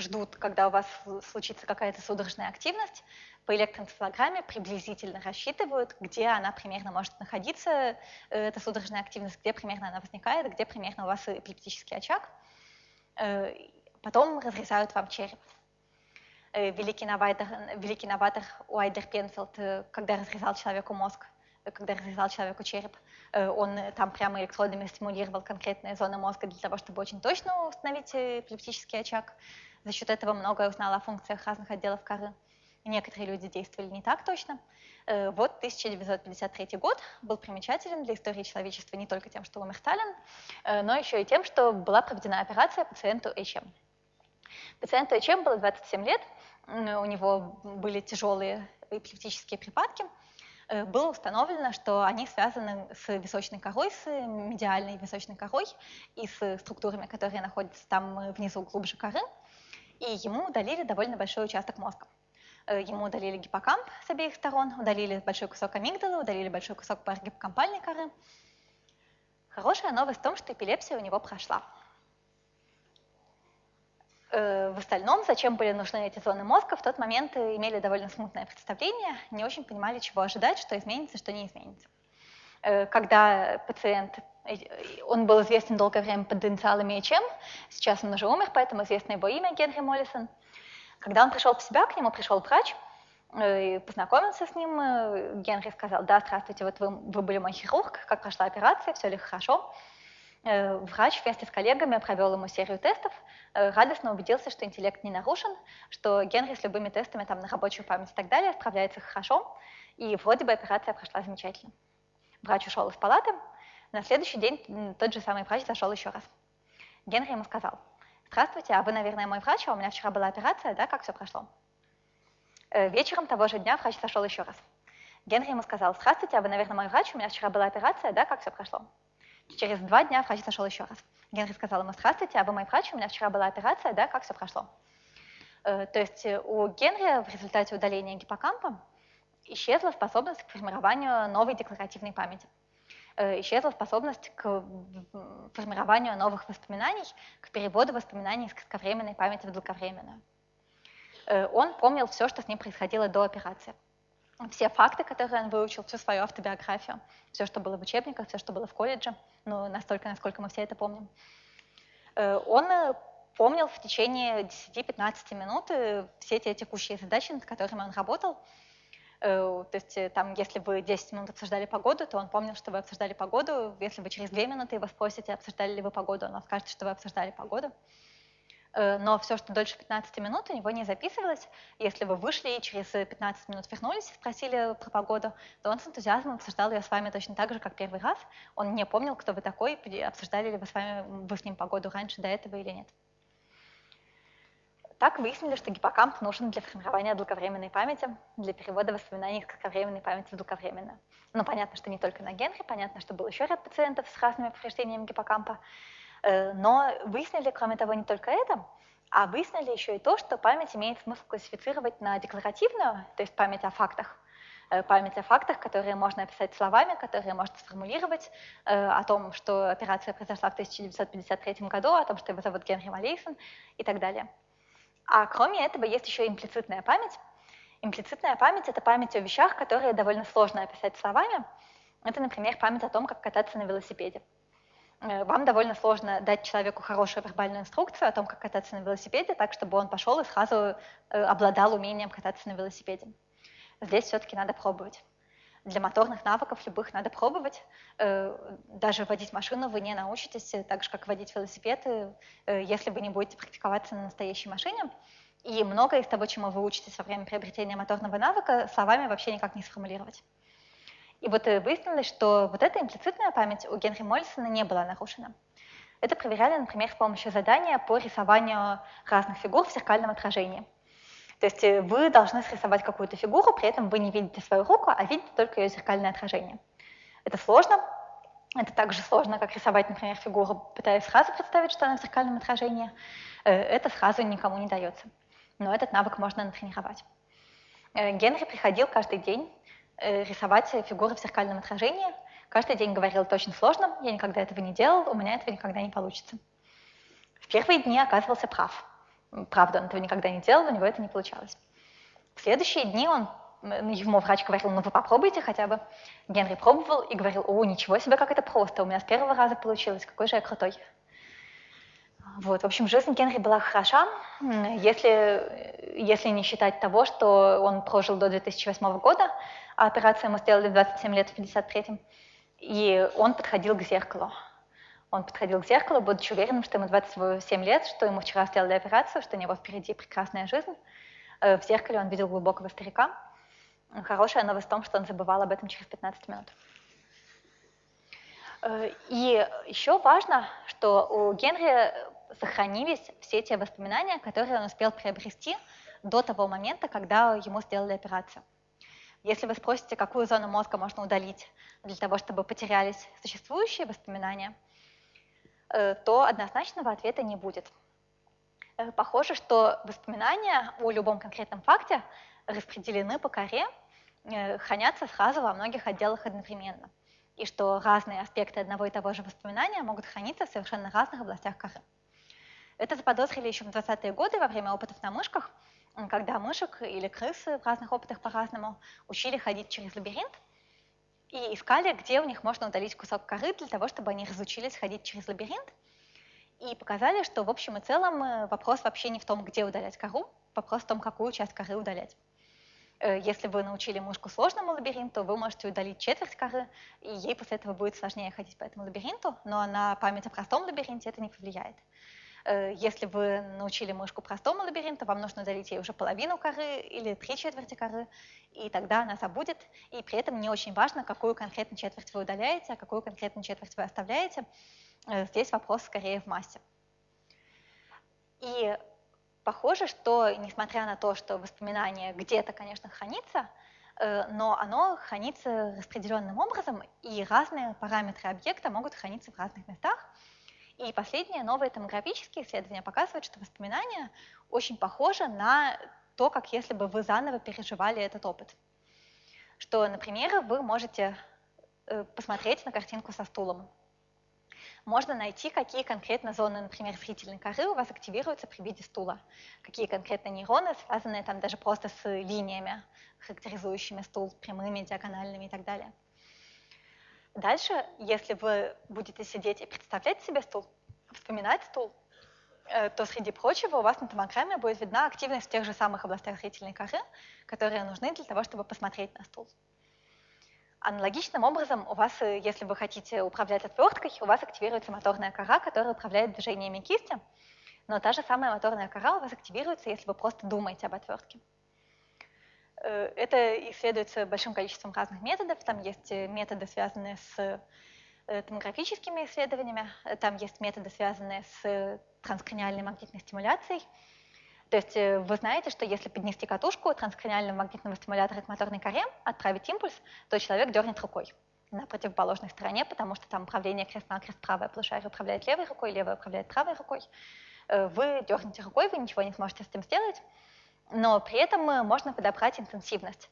ждут, когда у вас случится какая-то судорожная активность, по электроэнцефалограмме приблизительно рассчитывают, где она примерно может находиться, эта судорожная активность, где примерно она возникает, где примерно у вас эпилептический очаг. Потом разрезают вам череп. Э, великий новатор, великий новатор Уайдер Пенфилд, э, когда разрезал человеку мозг, э, когда разрезал человеку череп, он там прямо электродами стимулировал конкретные зоны мозга для того, чтобы очень точно установить эпилептический очаг. За счет этого многое узнал о функциях разных отделов коры. Некоторые люди действовали не так точно. Вот 1953 год был примечателен для истории человечества не только тем, что умер Сталин, но еще и тем, что была проведена операция пациенту HM. Пациенту HM было 27 лет, у него были тяжелые эпилептические припадки, э, было установлено, что они связаны с височной корой, с медиальной височной корой и с структурами, которые находятся там внизу глубже коры, и ему удалили довольно большой участок мозга. Э, ему удалили гиппокамп с обеих сторон, удалили большой кусок амигдалы, удалили большой кусок парагиппокампальной коры. Хорошая новость в том, что эпилепсия у него прошла. Э, в остальном, зачем были нужны эти зоны мозга, в тот момент имели довольно смутное представление, не очень понимали, чего ожидать, что изменится, что не изменится. Э, когда пациент, э, он был известен долгое время под инициалами ИЧМ, сейчас он уже умер, поэтому известно его имя Генри Моллисон. Когда он пришел в себя, к нему пришел врач, и познакомился с ним, Генри сказал, да, здравствуйте, вот вы, вы были мой хирург, как прошла операция, все ли хорошо? Э, врач вместе с коллегами провел ему серию тестов, э, радостно убедился, что интеллект не нарушен, что Генри с любыми тестами там, на рабочую память и так далее справляется хорошо, и вроде бы операция прошла замечательно. Врач ушел из палаты, на следующий день тот же самый врач зашел еще раз. Генри ему сказал, «Здравствуйте, а вы, наверное, мой врач, а у меня вчера была операция, да, как все прошло?» э, Вечером того же дня врач зашел еще раз. Генри ему сказал, «Здравствуйте, а вы, наверное, мой врач, у меня вчера была операция, да, как все прошло?» Через два дня врач зашел еще раз. Генри сказал ему, здравствуйте, а вы мой врач, у меня вчера была операция, да, как все прошло? Э, то есть э, у Генри в результате удаления гиппокампа исчезла способность к формированию новой декларативной памяти. Э, исчезла способность к формированию новых воспоминаний, к переводу воспоминаний из кратковременной памяти в долговременную. Он помнил все, что с ним происходило до операции все факты, которые он выучил, всю свою автобиографию, все, что было в учебниках, все, что было в колледже, ну, настолько, насколько мы все это помним. Э, он э, помнил в течение 10-15 минут э, все те текущие задачи, над которыми он работал. То есть там, если вы 10 минут обсуждали погоду, то он помнил, что вы обсуждали погоду. Если вы через 2 минуты его спросите, обсуждали ли вы погоду, он скажет, что вы обсуждали погоду. Э, но все, что дольше 15 минут, у него не записывалось. Если вы вышли и через 15 минут вернулись и спросили про погоду, то он с энтузиазмом обсуждал ее с вами точно так же, как первый раз. Он не помнил, кто вы такой, обсуждали ли вы с вами вы с ним погоду раньше до этого или нет. Так выяснили, что гиппокамп нужен для формирования долговременной памяти, для перевода воспоминаний из кратковременной памяти в долговременную. Ну, понятно, что не только на Генри, понятно, что был еще ряд пациентов с разными повреждениями гиппокампа, Э, но выяснили, кроме того, не только это, а выяснили еще и то, что память имеет смысл классифицировать на декларативную, то есть память о фактах, э, память о фактах, которые можно описать словами, которые можно сформулировать, э, о том, что операция произошла в 1953 году, о том, что его зовут Генри Малейсон и так далее. А кроме этого есть еще имплицитная память. Имплицитная память — это память о вещах, которые довольно сложно описать словами. Это, например, память о том, как кататься на велосипеде. Э, вам довольно сложно дать человеку хорошую вербальную инструкцию о том, как кататься на велосипеде, так, чтобы он пошел и сразу э, обладал умением кататься на велосипеде. Здесь все-таки надо пробовать. Для моторных навыков любых надо пробовать. Э, даже водить машину вы не научитесь, так же, как водить велосипед, если вы не будете практиковаться на настоящей машине. И многое из того, чему вы учитесь во время приобретения моторного навыка, словами вообще никак не сформулировать. И вот э, выяснилось, что вот эта имплицитная память у Генри Мольсона не была нарушена. Это проверяли, например, с помощью задания по рисованию разных фигур в зеркальном отражении. То есть э, вы должны срисовать какую-то фигуру, при этом вы не видите свою руку, а видите только ее зеркальное отражение. Это сложно. Это так же сложно, как рисовать, например, фигуру, пытаясь сразу представить, что она в зеркальном отражении. Э, это сразу никому не дается. Но этот навык можно натренировать. Генри приходил каждый день Э, рисовать фигуры в зеркальном отражении. Каждый день говорил, это очень сложно, я никогда этого не делал, у меня этого никогда не получится. В первые дни оказывался прав. Правда, он этого никогда не делал, у него это не получалось. В следующие дни он, ему врач говорил, ну вы попробуйте хотя бы. Генри пробовал и говорил, о, ничего себе, как это просто, у меня с первого раза получилось, какой же я крутой. Вот, в общем, жизнь Генри была хороша, если, если не считать того, что он прожил до 2008 года, а операцию ему сделали в 27 лет, в 53-м, и он подходил к зеркалу. Он подходил к зеркалу, будучи уверенным, что ему 27 лет, что ему вчера сделали операцию, что у него впереди прекрасная жизнь. Э, в зеркале он видел глубокого старика. Хорошая новость в том, что он забывал об этом через 15 минут. Э, и еще важно, что у Генри сохранились все те воспоминания, которые он успел приобрести до того момента, когда ему сделали операцию. Если вы спросите, какую зону мозга можно удалить для того, чтобы потерялись существующие воспоминания, то однозначного ответа не будет. Э, похоже, что воспоминания о любом конкретном факте распределены по коре, э, хранятся сразу во многих отделах одновременно, и что разные аспекты одного и того же воспоминания могут храниться в совершенно разных областях коры. Это заподозрили еще в 20-е годы во время опытов на мышках, когда мышек или крысы в разных опытах по-разному учили ходить через лабиринт и искали, где у них можно удалить кусок коры для того, чтобы они разучились ходить через лабиринт. И показали, что в общем и целом э, вопрос вообще не в том, где удалять кору, вопрос в том, какую часть коры удалять. Э, если вы научили мышку сложному лабиринту, вы можете удалить четверть коры, и ей после этого будет сложнее ходить по этому лабиринту, но на память о простом лабиринте это не повлияет. Э, если вы научили мышку простому лабиринту, вам нужно удалить ей уже половину коры или три четверти коры, и тогда она забудет. И при этом не очень важно, какую конкретно четверть вы удаляете, а какую конкретно четверть вы оставляете. Э, здесь вопрос скорее в массе. И похоже, что несмотря на то, что воспоминание где-то, конечно, хранится, э, но оно хранится распределенным образом, и разные параметры объекта могут храниться в разных местах. И последние новые томографические исследования показывают, что воспоминания очень похожи на то, как если бы вы заново переживали этот опыт. Что, например, вы можете э, посмотреть на картинку со стулом можно найти, какие конкретно зоны, например, зрительной коры у вас активируются при виде стула, какие конкретно нейроны, связанные там даже просто с линиями, характеризующими стул, прямыми, диагональными и так далее. Дальше, если вы будете сидеть и представлять себе стул, вспоминать стул, э, то среди прочего у вас на томограмме будет видна активность в тех же самых областях зрительной коры, которые нужны для того, чтобы посмотреть на стул. Аналогичным образом у вас, э, если вы хотите управлять отверткой, у вас активируется моторная кора, которая управляет движениями кисти, но та же самая моторная кора у вас активируется, если вы просто думаете об отвертке. Э, это исследуется большим количеством разных методов. Там есть э, методы, связанные с томографическими исследованиями, там есть методы, связанные с транскраниальной магнитной стимуляцией, то есть э, вы знаете, что если поднести катушку транскраниального магнитного стимулятора к моторной коре, отправить импульс, то человек дернет рукой на противоположной стороне, потому что там управление крест-накрест правое полушарие управляет левой рукой, левое управляет правой рукой. Э, вы дернете рукой, вы ничего не сможете с этим сделать, но при этом э, можно подобрать интенсивность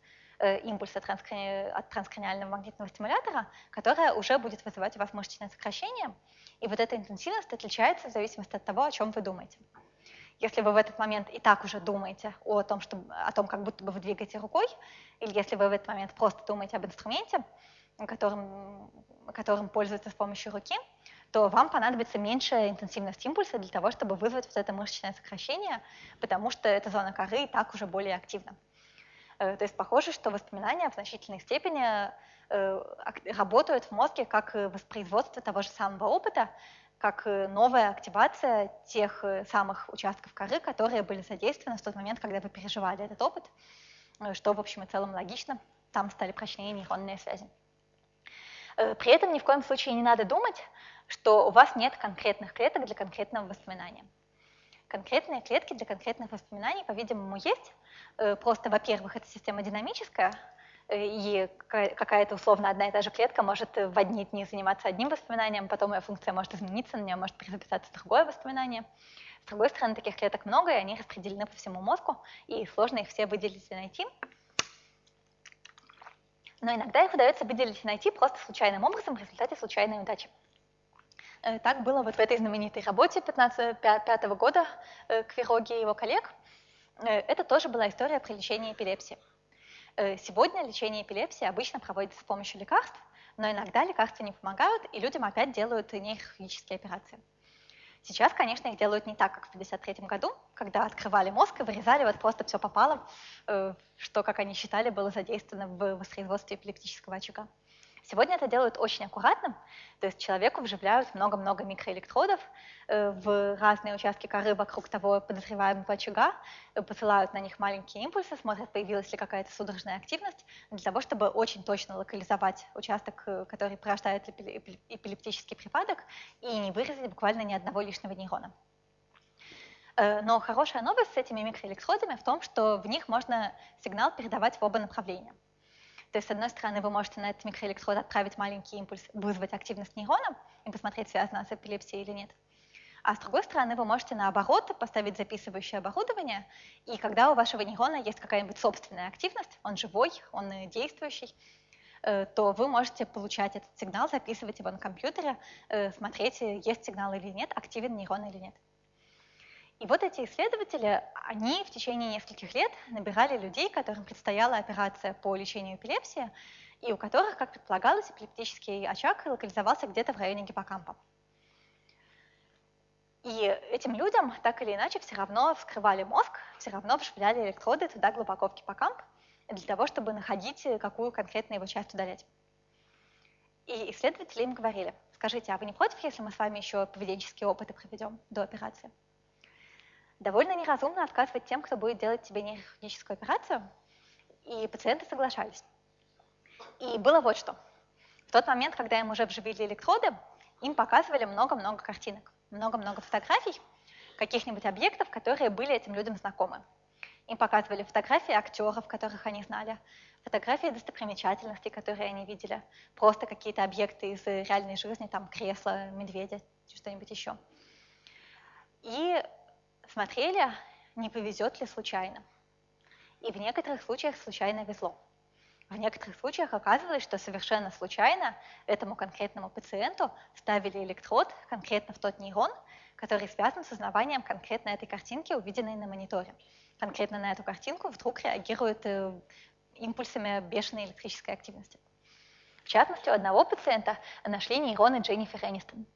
импульса от транскраниального магнитного стимулятора, которая уже будет вызывать у вас мышечное сокращение. И вот эта интенсивность отличается в зависимости от того, о чем вы думаете. Если вы в этот момент и так уже думаете о том, что, о том, как будто бы вы двигаете рукой, или если вы в этот момент просто думаете об инструменте, которым, которым пользуются с помощью руки, то вам понадобится меньшая интенсивность импульса для того, чтобы вызвать вот это мышечное сокращение, потому что эта зона коры и так уже более активна. Э, то есть похоже, что воспоминания в значительной степени э, работают в мозге как воспроизводство того же самого опыта, как новая активация тех э, самых участков коры, которые были задействованы в тот момент, когда вы переживали этот опыт, э, что, в общем и целом, логично. Там стали прочнее нейронные связи. Э, при этом ни в коем случае не надо думать, что у вас нет конкретных клеток для конкретного воспоминания. Конкретные клетки для конкретных воспоминаний, по-видимому, есть. Просто, во-первых, эта система динамическая, и какая-то условно одна и та же клетка может в одни дни заниматься одним воспоминанием, потом ее функция может измениться, на нее может перезаписаться другое воспоминание. С другой стороны, таких клеток много, и они распределены по всему мозгу, и сложно их все выделить и найти. Но иногда их удается выделить и найти просто случайным образом в результате случайной удачи. Э, так было вот в этой знаменитой работе 15, 5 года э, Квироги и его коллег. Э, это тоже была история про лечение эпилепсии. Сегодня лечение эпилепсии обычно проводится с помощью лекарств, но иногда лекарства не помогают, и людям опять делают нейрохирургические операции. Сейчас, конечно, их делают не так, как в 1953 году, когда открывали мозг и вырезали вот просто все попало, что, как они считали, было задействовано в воспроизводстве эпилептического очага. Сегодня это делают очень аккуратно, то есть человеку вживляют много-много микроэлектродов э, в разные участки коры вокруг того подозреваемого очага, э, посылают на них маленькие импульсы, смотрят, появилась ли какая-то судорожная активность, для того, чтобы очень точно локализовать участок, э, который порождает эпилептический припадок, и не вырезать буквально ни одного лишнего нейрона. Но хорошая новость с этими микроэлектродами в том, что в них можно сигнал передавать в оба направления. То есть, с одной стороны, вы можете на этот микроэлектрод отправить маленький импульс, вызвать активность нейрона и посмотреть, связано с эпилепсией или нет. А с другой стороны, вы можете наоборот поставить записывающее оборудование, и когда у вашего нейрона есть какая-нибудь собственная активность, он живой, он действующий, э, то вы можете получать этот сигнал, записывать его на компьютере, э, смотреть, есть сигнал или нет, активен нейрон или нет. И вот эти исследователи, они в течение нескольких лет набирали людей, которым предстояла операция по лечению эпилепсии, и у которых, как предполагалось, эпилептический очаг локализовался где-то в районе гиппокампа. И этим людям так или иначе все равно вскрывали мозг, все равно вживляли электроды туда глубоко в гиппокамп, для того, чтобы находить, какую конкретно его часть удалять. И исследователи им говорили, скажите, а вы не против, если мы с вами еще поведенческие опыты проведем до операции? Довольно неразумно отказывать тем, кто будет делать тебе нейрохирургическую операцию, и пациенты соглашались. И было вот что. В тот момент, когда им уже вживили электроды, им показывали много-много картинок, много-много фотографий каких-нибудь объектов, которые были этим людям знакомы. Им показывали фотографии актеров, которых они знали, фотографии достопримечательностей, которые они видели, просто какие-то объекты из реальной жизни, там кресло, медведя, что-нибудь еще. И смотрели, не повезет ли случайно. И в некоторых случаях случайно везло. В некоторых случаях оказывалось, что совершенно случайно этому конкретному пациенту ставили электрод конкретно в тот нейрон, который связан с узнаванием конкретно этой картинки, увиденной на мониторе. Конкретно на эту картинку вдруг реагирует э, импульсами бешеной электрической активности. В частности, у одного пациента нашли нейроны Дженнифер Энистон.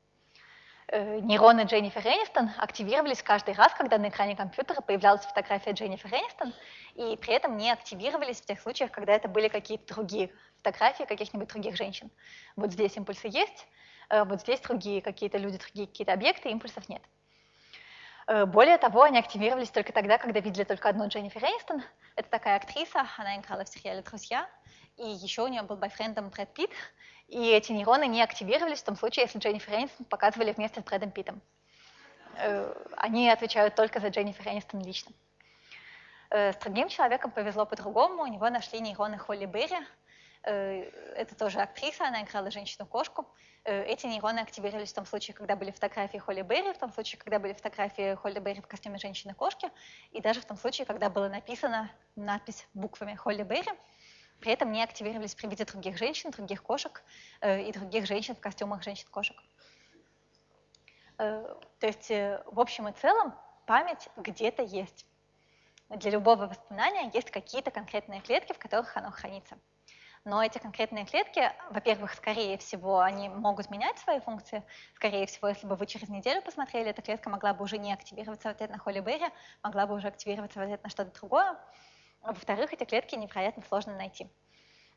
Э, нейроны Дженнифер Энистон активировались каждый раз, когда на экране компьютера появлялась фотография Дженнифер Энистон, и при этом не активировались в тех случаях, когда это были какие-то другие фотографии каких-нибудь других женщин. Вот здесь импульсы есть, э, вот здесь другие какие-то люди, другие какие-то объекты, импульсов нет. Э, более того, они активировались только тогда, когда видели только одну Дженнифер Энистон. Это такая актриса, она играла в сериале «Друзья», и еще у нее был бойфрендом Брэд Питт, и эти нейроны не активировались в том случае, если Дженнифер Энистон показывали вместе с Брэдом Питтом. Э, они отвечают только за Дженнифер Энистон лично. Э, с другим человеком повезло по-другому, у него нашли нейроны Холли Берри, это тоже актриса, она играла женщину-кошку, Э, эти нейроны активировались в том случае, когда были фотографии Холли Берри, в том случае, когда были фотографии Холли Берри в костюме женщины-кошки, и даже в том случае, когда была написана надпись буквами Холли Берри. При этом не активировались при виде других женщин, других кошек э, и других женщин в костюмах женщин-кошек. Э, то есть, в общем и целом, память где-то есть. Для любого воспоминания есть какие-то конкретные клетки, в которых оно хранится но эти конкретные клетки, во-первых, скорее всего, они могут менять свои функции. Скорее всего, если бы вы через неделю посмотрели, эта клетка могла бы уже не активироваться в ответ на Холли Берри, могла бы уже активироваться в ответ на что-то другое. Во-вторых, эти клетки невероятно сложно найти.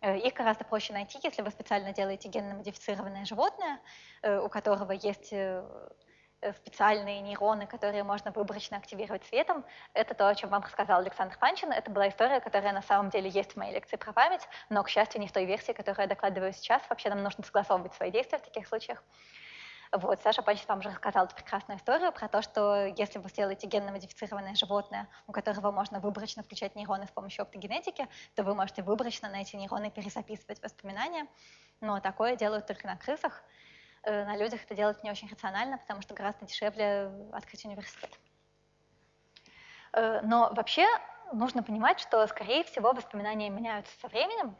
Э, их гораздо проще найти, если вы специально делаете генно-модифицированное животное, э, у которого есть Э, специальные нейроны, которые можно выборочно активировать светом. Это то, о чем вам рассказал Александр Панчин. Это была история, которая на самом деле есть в моей лекции про память, но, к счастью, не в той версии, которую я докладываю сейчас. Вообще нам нужно согласовывать свои действия в таких случаях. Вот, Саша Панчин вам уже рассказал эту прекрасную историю про то, что если вы сделаете генно-модифицированное животное, у которого можно выборочно включать нейроны с помощью оптогенетики, то вы можете выборочно на эти нейроны перезаписывать воспоминания. Но такое делают только на крысах. Э, на людях это делать не очень рационально, потому что гораздо дешевле открыть университет. Э, но вообще нужно понимать, что, скорее всего, воспоминания меняются со временем,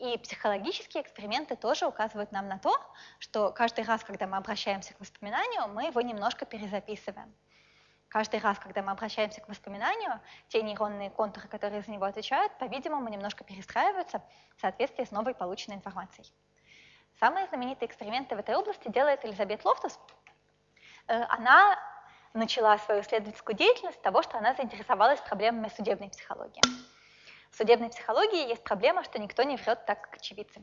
и психологические эксперименты тоже указывают нам на то, что каждый раз, когда мы обращаемся к воспоминанию, мы его немножко перезаписываем. Каждый раз, когда мы обращаемся к воспоминанию, те нейронные контуры, которые за него отвечают, по-видимому, немножко перестраиваются в соответствии с новой полученной информацией. Самые знаменитые эксперименты в этой области делает Элизабет Лофтус. Э, она начала свою исследовательскую деятельность с того, что она заинтересовалась проблемами судебной психологии. В судебной психологии есть проблема, что никто не врет так, как очевидцы.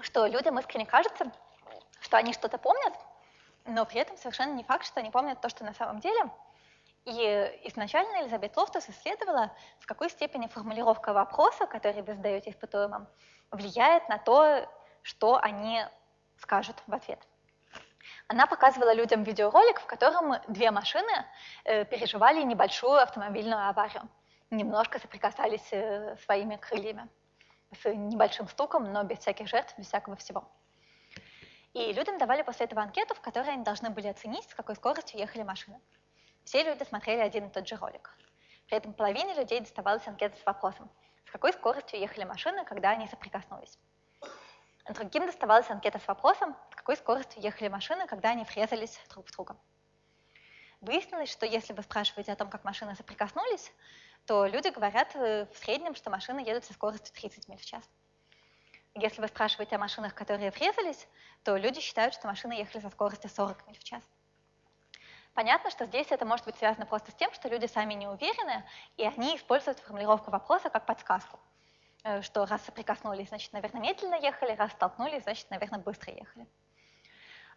Что людям искренне кажется, что они что-то помнят, но при этом совершенно не факт, что они помнят то, что на самом деле. И изначально Элизабет Лофтус исследовала, в какой степени формулировка вопроса, который вы задаете испытуемым, влияет на то, что они скажут в ответ. Она показывала людям видеоролик, в котором две машины э, переживали небольшую автомобильную аварию, немножко соприкасались э, своими крыльями, с небольшим стуком, но без всяких жертв, без всякого всего. И людям давали после этого анкету, в которой они должны были оценить, с какой скоростью ехали машины. Все люди смотрели один и тот же ролик. При этом половине людей доставалась анкета с вопросом, какой скоростью ехали машины, когда они соприкоснулись. Другим доставалась анкета с вопросом, с какой скоростью ехали машины, когда они врезались друг в друга. Выяснилось, что если вы спрашиваете о том, как машины соприкоснулись, то люди говорят э, в среднем, что машины едут со скоростью 30 миль в час. Если вы спрашиваете о машинах, которые врезались, то люди считают, что машины ехали со скоростью 40 миль в час. Понятно, что здесь это может быть связано просто с тем, что люди сами не уверены, и они используют формулировку вопроса как подсказку. Э, что раз соприкоснулись, значит, наверное, медленно ехали, раз столкнулись, значит, наверное, быстро ехали.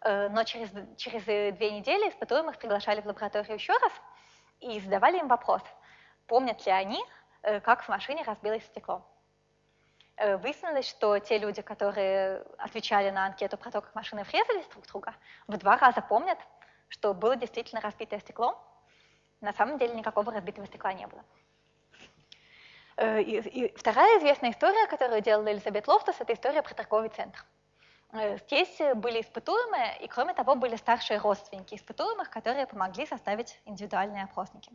Э, но через, через две недели испытуемых приглашали в лабораторию еще раз и задавали им вопрос, помнят ли они, э, как в машине разбилось стекло. Выяснилось, что те люди, которые отвечали на анкету про то, как машины врезались друг в друга, в два раза помнят, что было действительно разбитое стекло. На самом деле никакого разбитого стекла не было. Э, и, и вторая известная история, которую делала Элизабет Лофтус, это история про торговый центр. Э, здесь были испытуемые, и кроме того были старшие родственники испытуемых, которые помогли составить индивидуальные опросники.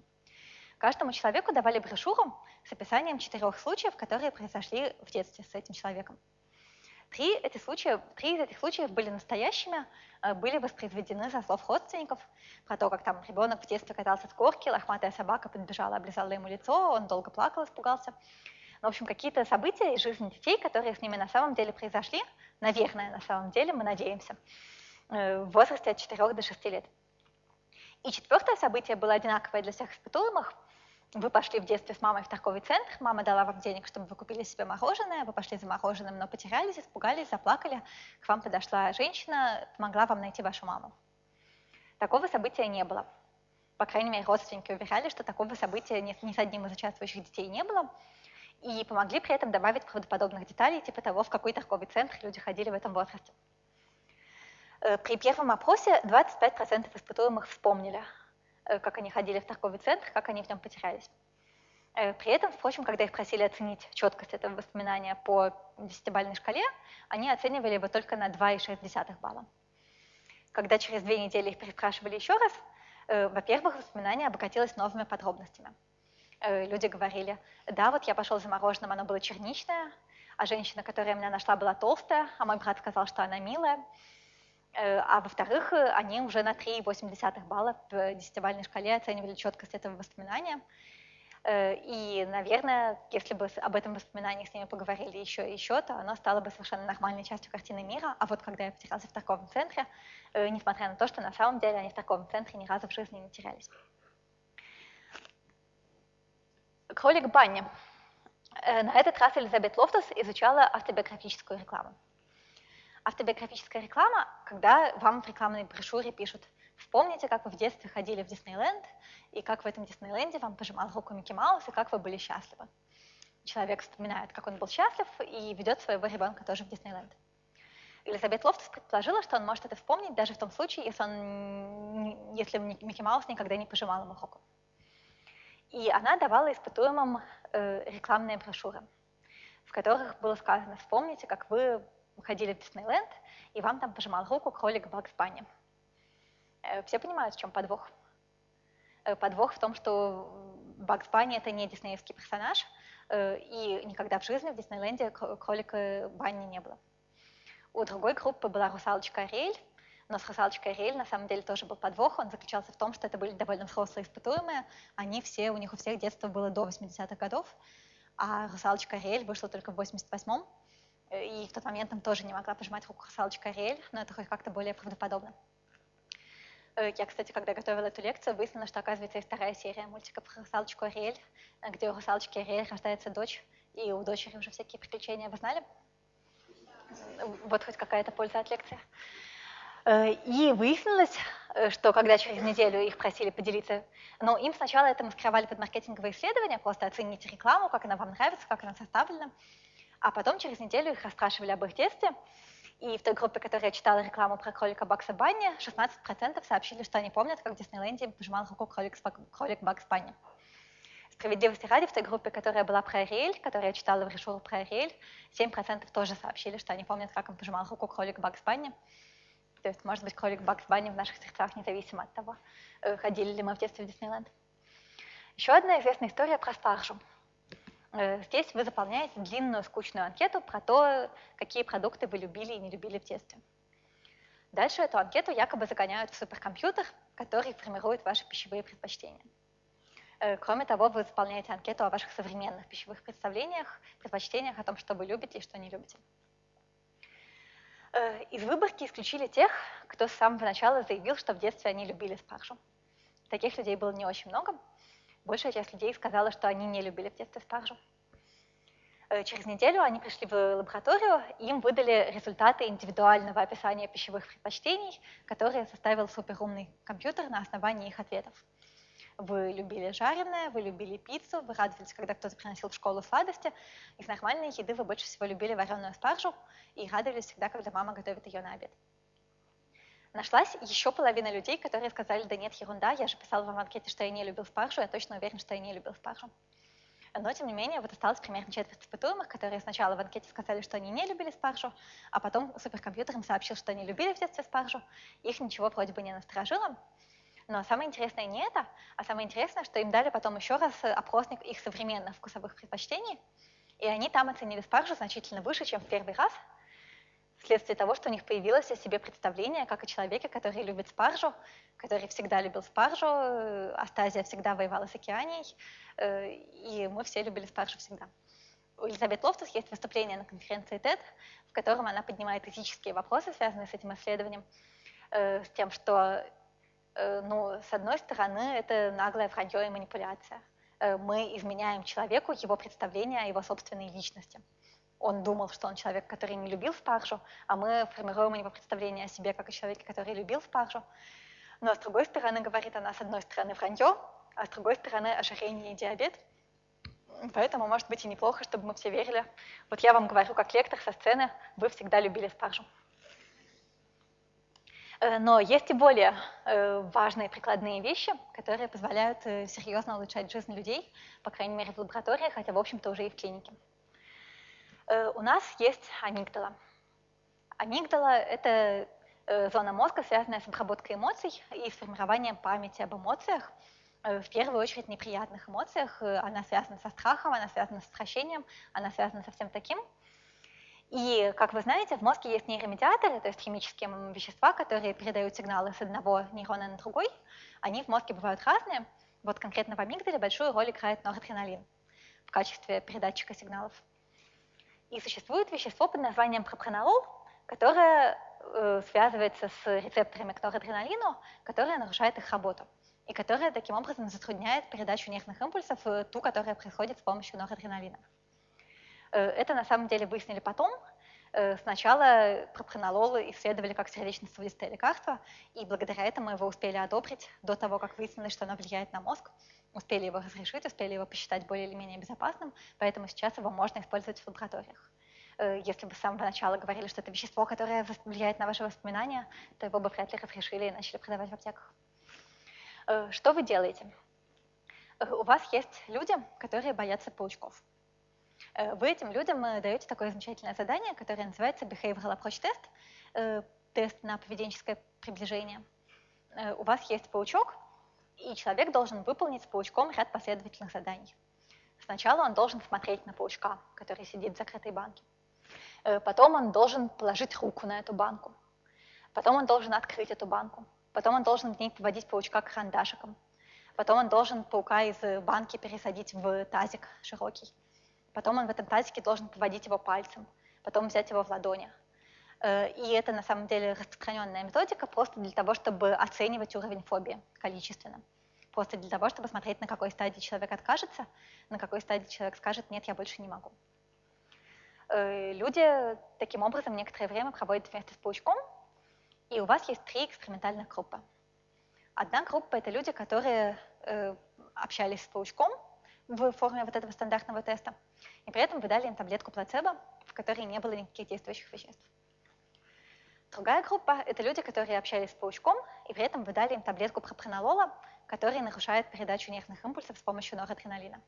Каждому человеку давали брошюру с описанием четырех случаев, которые произошли в детстве с этим человеком. Три, эти случаи, три из этих случаев были настоящими, э, были воспроизведены со слов родственников, про то, как там ребенок в детстве катался с горки, лохматая собака подбежала, облизала ему лицо, он долго плакал, испугался. Ну, в общем, какие-то события из жизни детей, которые с ними на самом деле произошли, наверное, на самом деле, мы надеемся, э, в возрасте от 4 до 6 лет. И четвертое событие было одинаковое для всех испытуемых – вы пошли в детстве с мамой в торговый центр, мама дала вам денег, чтобы вы купили себе мороженое, вы пошли за мороженым, но потерялись, испугались, заплакали, к вам подошла женщина, помогла вам найти вашу маму. Такого события не было. По крайней мере, родственники уверяли, что такого события ни, с одним из участвующих детей не было, и помогли при этом добавить правдоподобных деталей, типа того, в какой торговый центр люди ходили в этом возрасте. Э, при первом опросе 25% испытуемых вспомнили как они ходили в торговый центр, как они в нем потерялись. Э, при этом, впрочем, когда их просили оценить четкость этого воспоминания по десятибалльной шкале, они оценивали его только на 2,6 балла. Когда через две недели их переспрашивали еще раз, э, во-первых, воспоминание обогатилось новыми подробностями. Люди говорили, да, вот я пошел за мороженым, оно было черничное, а женщина, которая меня нашла, была толстая, а мой брат сказал, что она милая. Э, а во-вторых, э, они уже на 3,8 балла в десятибалльной шкале оценивали четкость этого воспоминания. Э, и, наверное, если бы об этом воспоминании с ними поговорили еще и еще, то оно стало бы совершенно нормальной частью картины мира. А вот когда я потерялся в торговом центре, несмотря на то, что на самом деле они в торговом центре ни разу в жизни не терялись. Кролик Банни. На этот раз Элизабет Лофтус изучала автобиографическую рекламу. Автобиографическая реклама, когда вам в рекламной брошюре пишут «Вспомните, как вы в детстве ходили в Диснейленд, и как в этом Диснейленде вам пожимал руку Микки Маус, и как вы были счастливы». Человек вспоминает, как он был счастлив, и ведет своего ребенка тоже в Диснейленд. Элизабет Лофтус предположила, что он может это вспомнить даже в том случае, если, он, если Микки Маус никогда не пожимал ему руку. И она давала испытуемым э, рекламные брошюры, в которых было сказано, вспомните, как вы ходили в Диснейленд, и вам там пожимал руку кролик Бакс Банни. Э, все понимают, в чем подвох? Э, подвох в том, что Бакс Банни — это не диснеевский персонаж, э, и никогда в жизни в Диснейленде кролика Банни не было. У другой группы была русалочка Ариэль, но с русалочкой Ариэль на самом деле тоже был подвох. Он заключался в том, что это были довольно взрослые испытуемые. Они все, у них у всех детство было до 80-х годов, а русалочка Ариэль вышла только в 88-м. И в тот момент там тоже не могла пожимать руку русалочка Ариэль, но это хоть как-то более правдоподобно. Э, я, кстати, когда готовила эту лекцию, выяснила, что, оказывается, есть вторая серия мультика про русалочку Ариэль, где у русалочки Ариэль рождается дочь, и у дочери уже всякие приключения. Вы знали? Вот хоть какая-то польза от лекции. Э, и выяснилось, э, что когда через неделю их просили поделиться, ну, им сначала это маскировали под маркетинговые исследования, просто оцените рекламу, как она вам нравится, как она составлена. А потом через неделю их расспрашивали об их детстве, и в той группе, которая читала рекламу про кролика Бакса Банни, 16% сообщили, что они помнят, как в Диснейленде пожимал руку кролик, кролик Бакс Банни. Справедливости ради, в той группе, которая была про Ариэль, которая читала брошюру про Ариэль, 7% тоже сообщили, что они помнят, как он пожимал руку кролик Бакс Банни. То есть, может быть, кролик Бакс Банни в наших сердцах независимо от того, э, ходили ли мы в детстве в Диснейленд. Еще одна известная история про спаржу. Э, здесь вы заполняете длинную скучную анкету про то, какие продукты вы любили и не любили в детстве. Дальше эту анкету якобы загоняют в суперкомпьютер, который формирует ваши пищевые предпочтения. Э, кроме того, вы заполняете анкету о ваших современных пищевых представлениях, предпочтениях, о том, что вы любите и что не любите. Э, из выборки исключили тех, кто с самого начала заявил, что в детстве они любили спаржу. таких людей было не очень много. Большая часть людей сказала, что они не любили в детстве спаржу. Э, через неделю они пришли в лабораторию, им выдали результаты индивидуального описания пищевых предпочтений, которые составил суперумный компьютер на основании их ответов. Вы любили жареное, вы любили пиццу, вы радовались, когда кто-то приносил в школу сладости. Из нормальной еды вы больше всего любили вареную спаржу и радовались всегда, когда мама готовит ее на обед. Нашлась еще половина людей, которые сказали, да нет, ерунда, я же писала вам в анкете, что я не любил спаржу, я точно уверен, что я не любил спаржу. Но, тем не менее, вот осталось примерно четверть испытуемых, которые сначала в анкете сказали, что они не любили спаржу, а потом суперкомпьютер им сообщил, что они любили в детстве спаржу. Их ничего вроде бы не насторожило. Но самое интересное не это, а самое интересное, что им дали потом еще раз опросник их современных вкусовых предпочтений, и они там оценили спаржу значительно выше, чем в первый раз, вследствие того, что у них появилось о себе представление, как о человеке, который любит спаржу, который всегда любил спаржу, э, Остазия всегда воевала с Океанией, э, и мы все любили спаржу всегда. У Элизабет Лофтус есть выступление на конференции TED, в котором она поднимает этические вопросы, связанные с этим исследованием, э, с тем, что, ну, с одной стороны, это наглое вранье и манипуляция. Мы изменяем человеку его представление о его собственной личности он думал, что он человек, который не любил спаржу, а мы формируем у него представление о себе как о человеке, который любил спаржу. Но с другой стороны, говорит она, с одной стороны вранье, а с другой стороны ожирение и диабет. Поэтому, может быть, и неплохо, чтобы мы все верили. Вот я вам говорю, как лектор со сцены, вы всегда любили спаржу. Э, но есть и более э, важные прикладные вещи, которые позволяют э, серьезно улучшать жизнь людей, по крайней мере, в лаборатории, хотя, в общем-то, уже и в клинике. Э, у нас есть амигдала. Амигдала – это э, зона мозга, связанная с обработкой эмоций и с формированием памяти об эмоциях, э, в первую очередь неприятных эмоциях. Она связана со страхом, она связана с отвращением, она связана со всем таким. И, как вы знаете, в мозге есть нейромедиаторы, то есть химические вещества, которые передают сигналы с одного нейрона на другой. Они в мозге бывают разные. Вот конкретно в амигдале большую роль играет норадреналин в качестве передатчика сигналов. И существует вещество под названием пропранолол, которое э, связывается с рецепторами к норадреналину, которое нарушает их работу и которая таким образом затрудняет передачу нервных импульсов, ту, которая происходит с помощью норадреналина. Э, это на самом деле выяснили потом. Э, сначала пропранолол исследовали как сердечно-сосудистое лекарство, и благодаря этому его успели одобрить до того, как выяснилось, что оно влияет на мозг успели его разрешить, успели его посчитать более или менее безопасным, поэтому сейчас его можно использовать в лабораториях. Э, если бы с самого начала говорили, что это вещество, которое влияет на ваши воспоминания, то его бы вряд ли разрешили и начали продавать в аптеках. Э, что вы делаете? Э, у вас есть люди, которые боятся паучков. Вы этим людям даете такое замечательное задание, которое называется Behavioral Approach Test, тест на поведенческое приближение. У вас есть паучок, и человек должен выполнить с паучком ряд последовательных заданий. Сначала он должен смотреть на паучка, который сидит в закрытой банке. Э, потом он должен положить руку на эту банку. Потом он должен открыть эту банку. Потом он должен в ней поводить паучка карандашиком. Потом он должен паука из банки пересадить в тазик широкий. Потом он в этом тазике должен поводить его пальцем. Потом взять его в ладони. Э, и это на самом деле распространенная методика просто для того, чтобы оценивать уровень фобии количественно. Просто для того, чтобы смотреть, на какой стадии человек откажется, на какой стадии человек скажет, нет, я больше не могу. Э, люди таким образом некоторое время проводят вместе с паучком, и у вас есть три экспериментальных группы. Одна группа – это люди, которые э, общались с паучком в форме вот этого стандартного теста, и при этом вы дали им таблетку плацебо, в которой не было никаких действующих веществ. Другая группа – это люди, которые общались с паучком, и при этом вы дали им таблетку пропранолола, который нарушает передачу нервных импульсов с помощью норадреналина.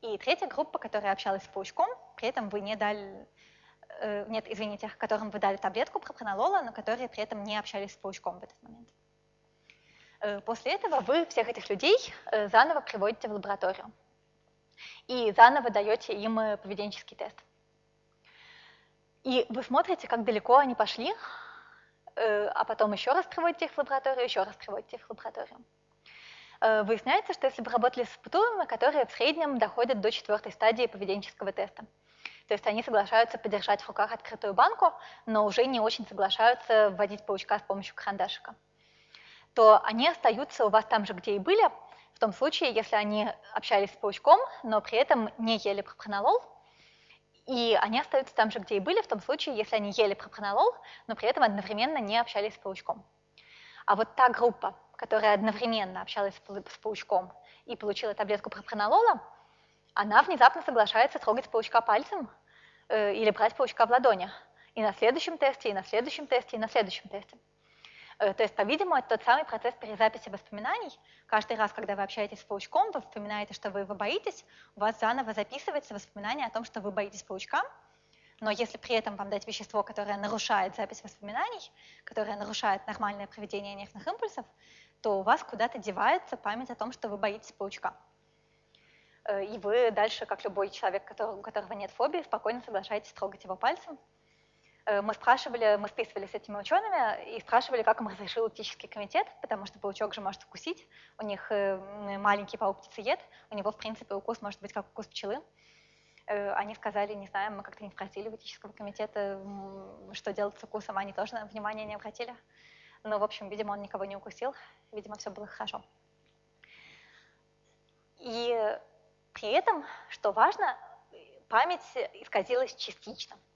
И третья группа, которая общалась с паучком, при этом вы не дали, э, нет, извините, которым вы дали таблетку пропранолола, но которые при этом не общались с паучком в этот момент. Э, после этого вы всех этих людей э, заново приводите в лабораторию и заново даете им э, поведенческий тест. И вы смотрите, как далеко они пошли, э, а потом еще раз приводите их в лабораторию, еще раз приводите их в лабораторию. Э, выясняется, что если бы работали с испытуемыми, которые в среднем доходят до четвертой стадии поведенческого теста, то есть они соглашаются подержать в руках открытую банку, но уже не очень соглашаются вводить паучка с помощью карандашика, то они остаются у вас там же, где и были, в том случае, если они общались с паучком, но при этом не ели пропронолол, и они остаются там же, где и были, в том случае, если они ели пропронолол, но при этом одновременно не общались с паучком. А вот та группа, которая одновременно общалась с паучком и получила таблетку пропронолола, она внезапно соглашается трогать паучка пальцем э, или брать паучка в ладони. И на следующем тесте, и на следующем тесте, и на следующем тесте. Э, то есть, по-видимому, это тот самый процесс перезаписи воспоминаний. Каждый раз, когда вы общаетесь с паучком, вы вспоминаете, что вы его боитесь, у вас заново записывается воспоминание о том, что вы боитесь паучка, но если при этом вам дать вещество, которое нарушает запись воспоминаний, которое нарушает нормальное проведение нервных импульсов, то у вас куда-то девается память о том, что вы боитесь паучка. Э, и вы дальше, как любой человек, у которого нет фобии, спокойно соглашаетесь трогать его пальцем, мы спрашивали, мы списывали с этими учеными и спрашивали, как им разрешил этический комитет, потому что паучок же может укусить, у них э, маленький паук-птицеед, у него, в принципе, укус может быть как укус пчелы. Э, они сказали, не знаем, мы как-то не спросили у этического комитета, что делать с укусом, они тоже на внимание не обратили. Но, в общем, видимо, он никого не укусил, видимо, все было хорошо. И при этом, что важно, память исказилась частично –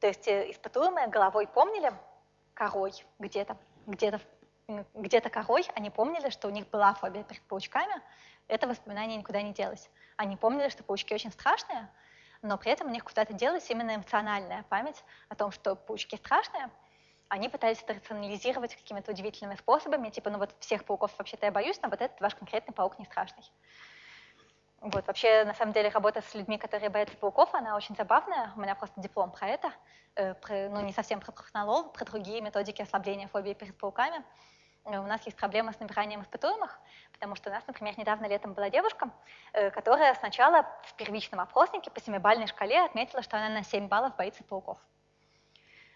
то есть э, испытуемые головой помнили корой где-то, где-то где-то корой, они помнили, что у них была фобия перед паучками, это воспоминание никуда не делось. Они помнили, что паучки очень страшные, но при этом у них куда-то делась именно эмоциональная память о том, что паучки страшные. Они пытались это рационализировать какими-то удивительными способами, типа, ну вот всех пауков вообще-то я боюсь, но вот этот ваш конкретный паук не страшный. Вот, вообще, на самом деле, работа с людьми, которые боятся пауков, она очень забавная. У меня просто диплом про это, э, про, ну, не совсем про прохнолол, про другие методики ослабления фобии перед пауками. Э, у нас есть проблема с набиранием испытуемых, потому что у нас, например, недавно летом была девушка, э, которая сначала в первичном опроснике по семибалльной шкале отметила, что она на 7 баллов боится пауков.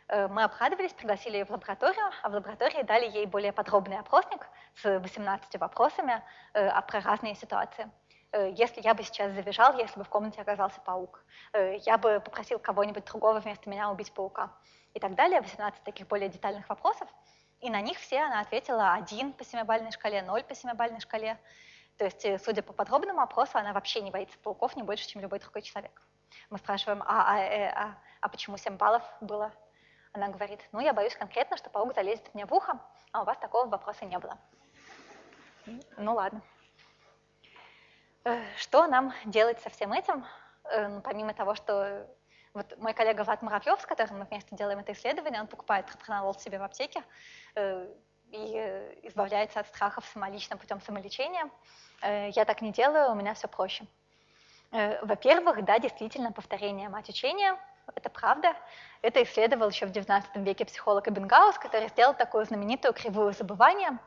Э, мы обрадовались, пригласили ее в лабораторию, а в лаборатории дали ей более подробный опросник с 18 вопросами э, про разные ситуации. Э, если я бы сейчас завизжал, если бы в комнате оказался паук. Э, я бы попросил кого-нибудь другого вместо меня убить паука. И так далее, 18 таких более детальных вопросов. И на них все она ответила 1 по семибалльной шкале, 0 по семибалльной шкале. То есть, э, судя по подробному опросу, она вообще не боится пауков не больше, чем любой другой человек. Мы спрашиваем, а, а, э, а, а почему 7 баллов было? Она говорит, ну, я боюсь конкретно, что паук залезет мне в ухо, а у вас такого вопроса не было. Ну, ладно. Э, что нам делать со всем этим, э, ну, помимо того, что вот мой коллега Влад Муравьев, с которым мы вместе делаем это исследование, он покупает пропронолол себе в аптеке э, и избавляется от страхов самолично путем самолечения. Я так не делаю, у меня все проще. Во-первых, да, действительно, повторение мать учения, это правда. Это исследовал еще в XIX веке психолог Эббингаус, который сделал такую знаменитую кривую Э,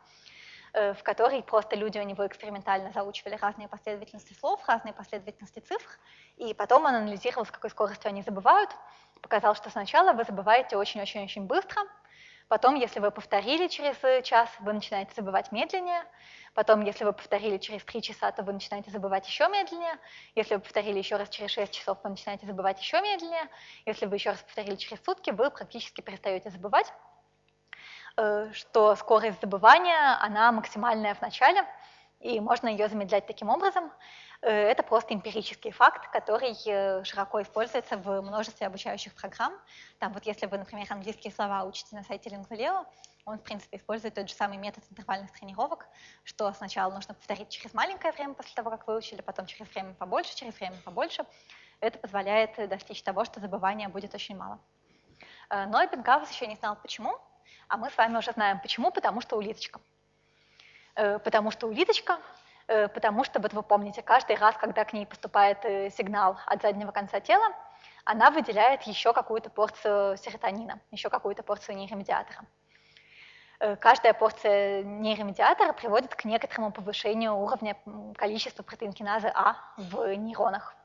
в которой просто люди у него экспериментально заучивали разные последовательности слов, разные последовательности цифр, и потом он анализировал, с какой скоростью они забывают, показал, что сначала вы забываете очень-очень-очень быстро, потом, если вы повторили через час, вы начинаете забывать медленнее, потом, если вы повторили через три часа, то вы начинаете забывать еще медленнее, если вы повторили еще раз через шесть часов, вы начинаете забывать еще медленнее, если вы еще раз повторили через сутки, вы практически перестаете забывать. Э, что скорость забывания, она максимальная в начале, и можно ее замедлять таким образом. Э, это просто эмпирический факт, который э, широко используется в множестве обучающих программ. Там вот если вы, например, английские слова учите на сайте Lingualeo, он, в принципе, использует тот же самый метод интервальных тренировок, что сначала нужно повторить через маленькое время после того, как выучили, потом через время побольше, через время побольше. Это позволяет достичь того, что забывания будет очень мало. Но Эппенгаус еще не знал, почему, а мы с вами уже знаем почему, потому что улиточка. Э, потому что улиточка, э, потому что, вот вы помните, каждый раз, когда к ней поступает э, сигнал от заднего конца тела, она выделяет еще какую-то порцию серотонина, еще какую-то порцию нейромедиатора. Каждая порция нейромедиатора приводит к некоторому повышению уровня количества протеинкиназы А в нейронах.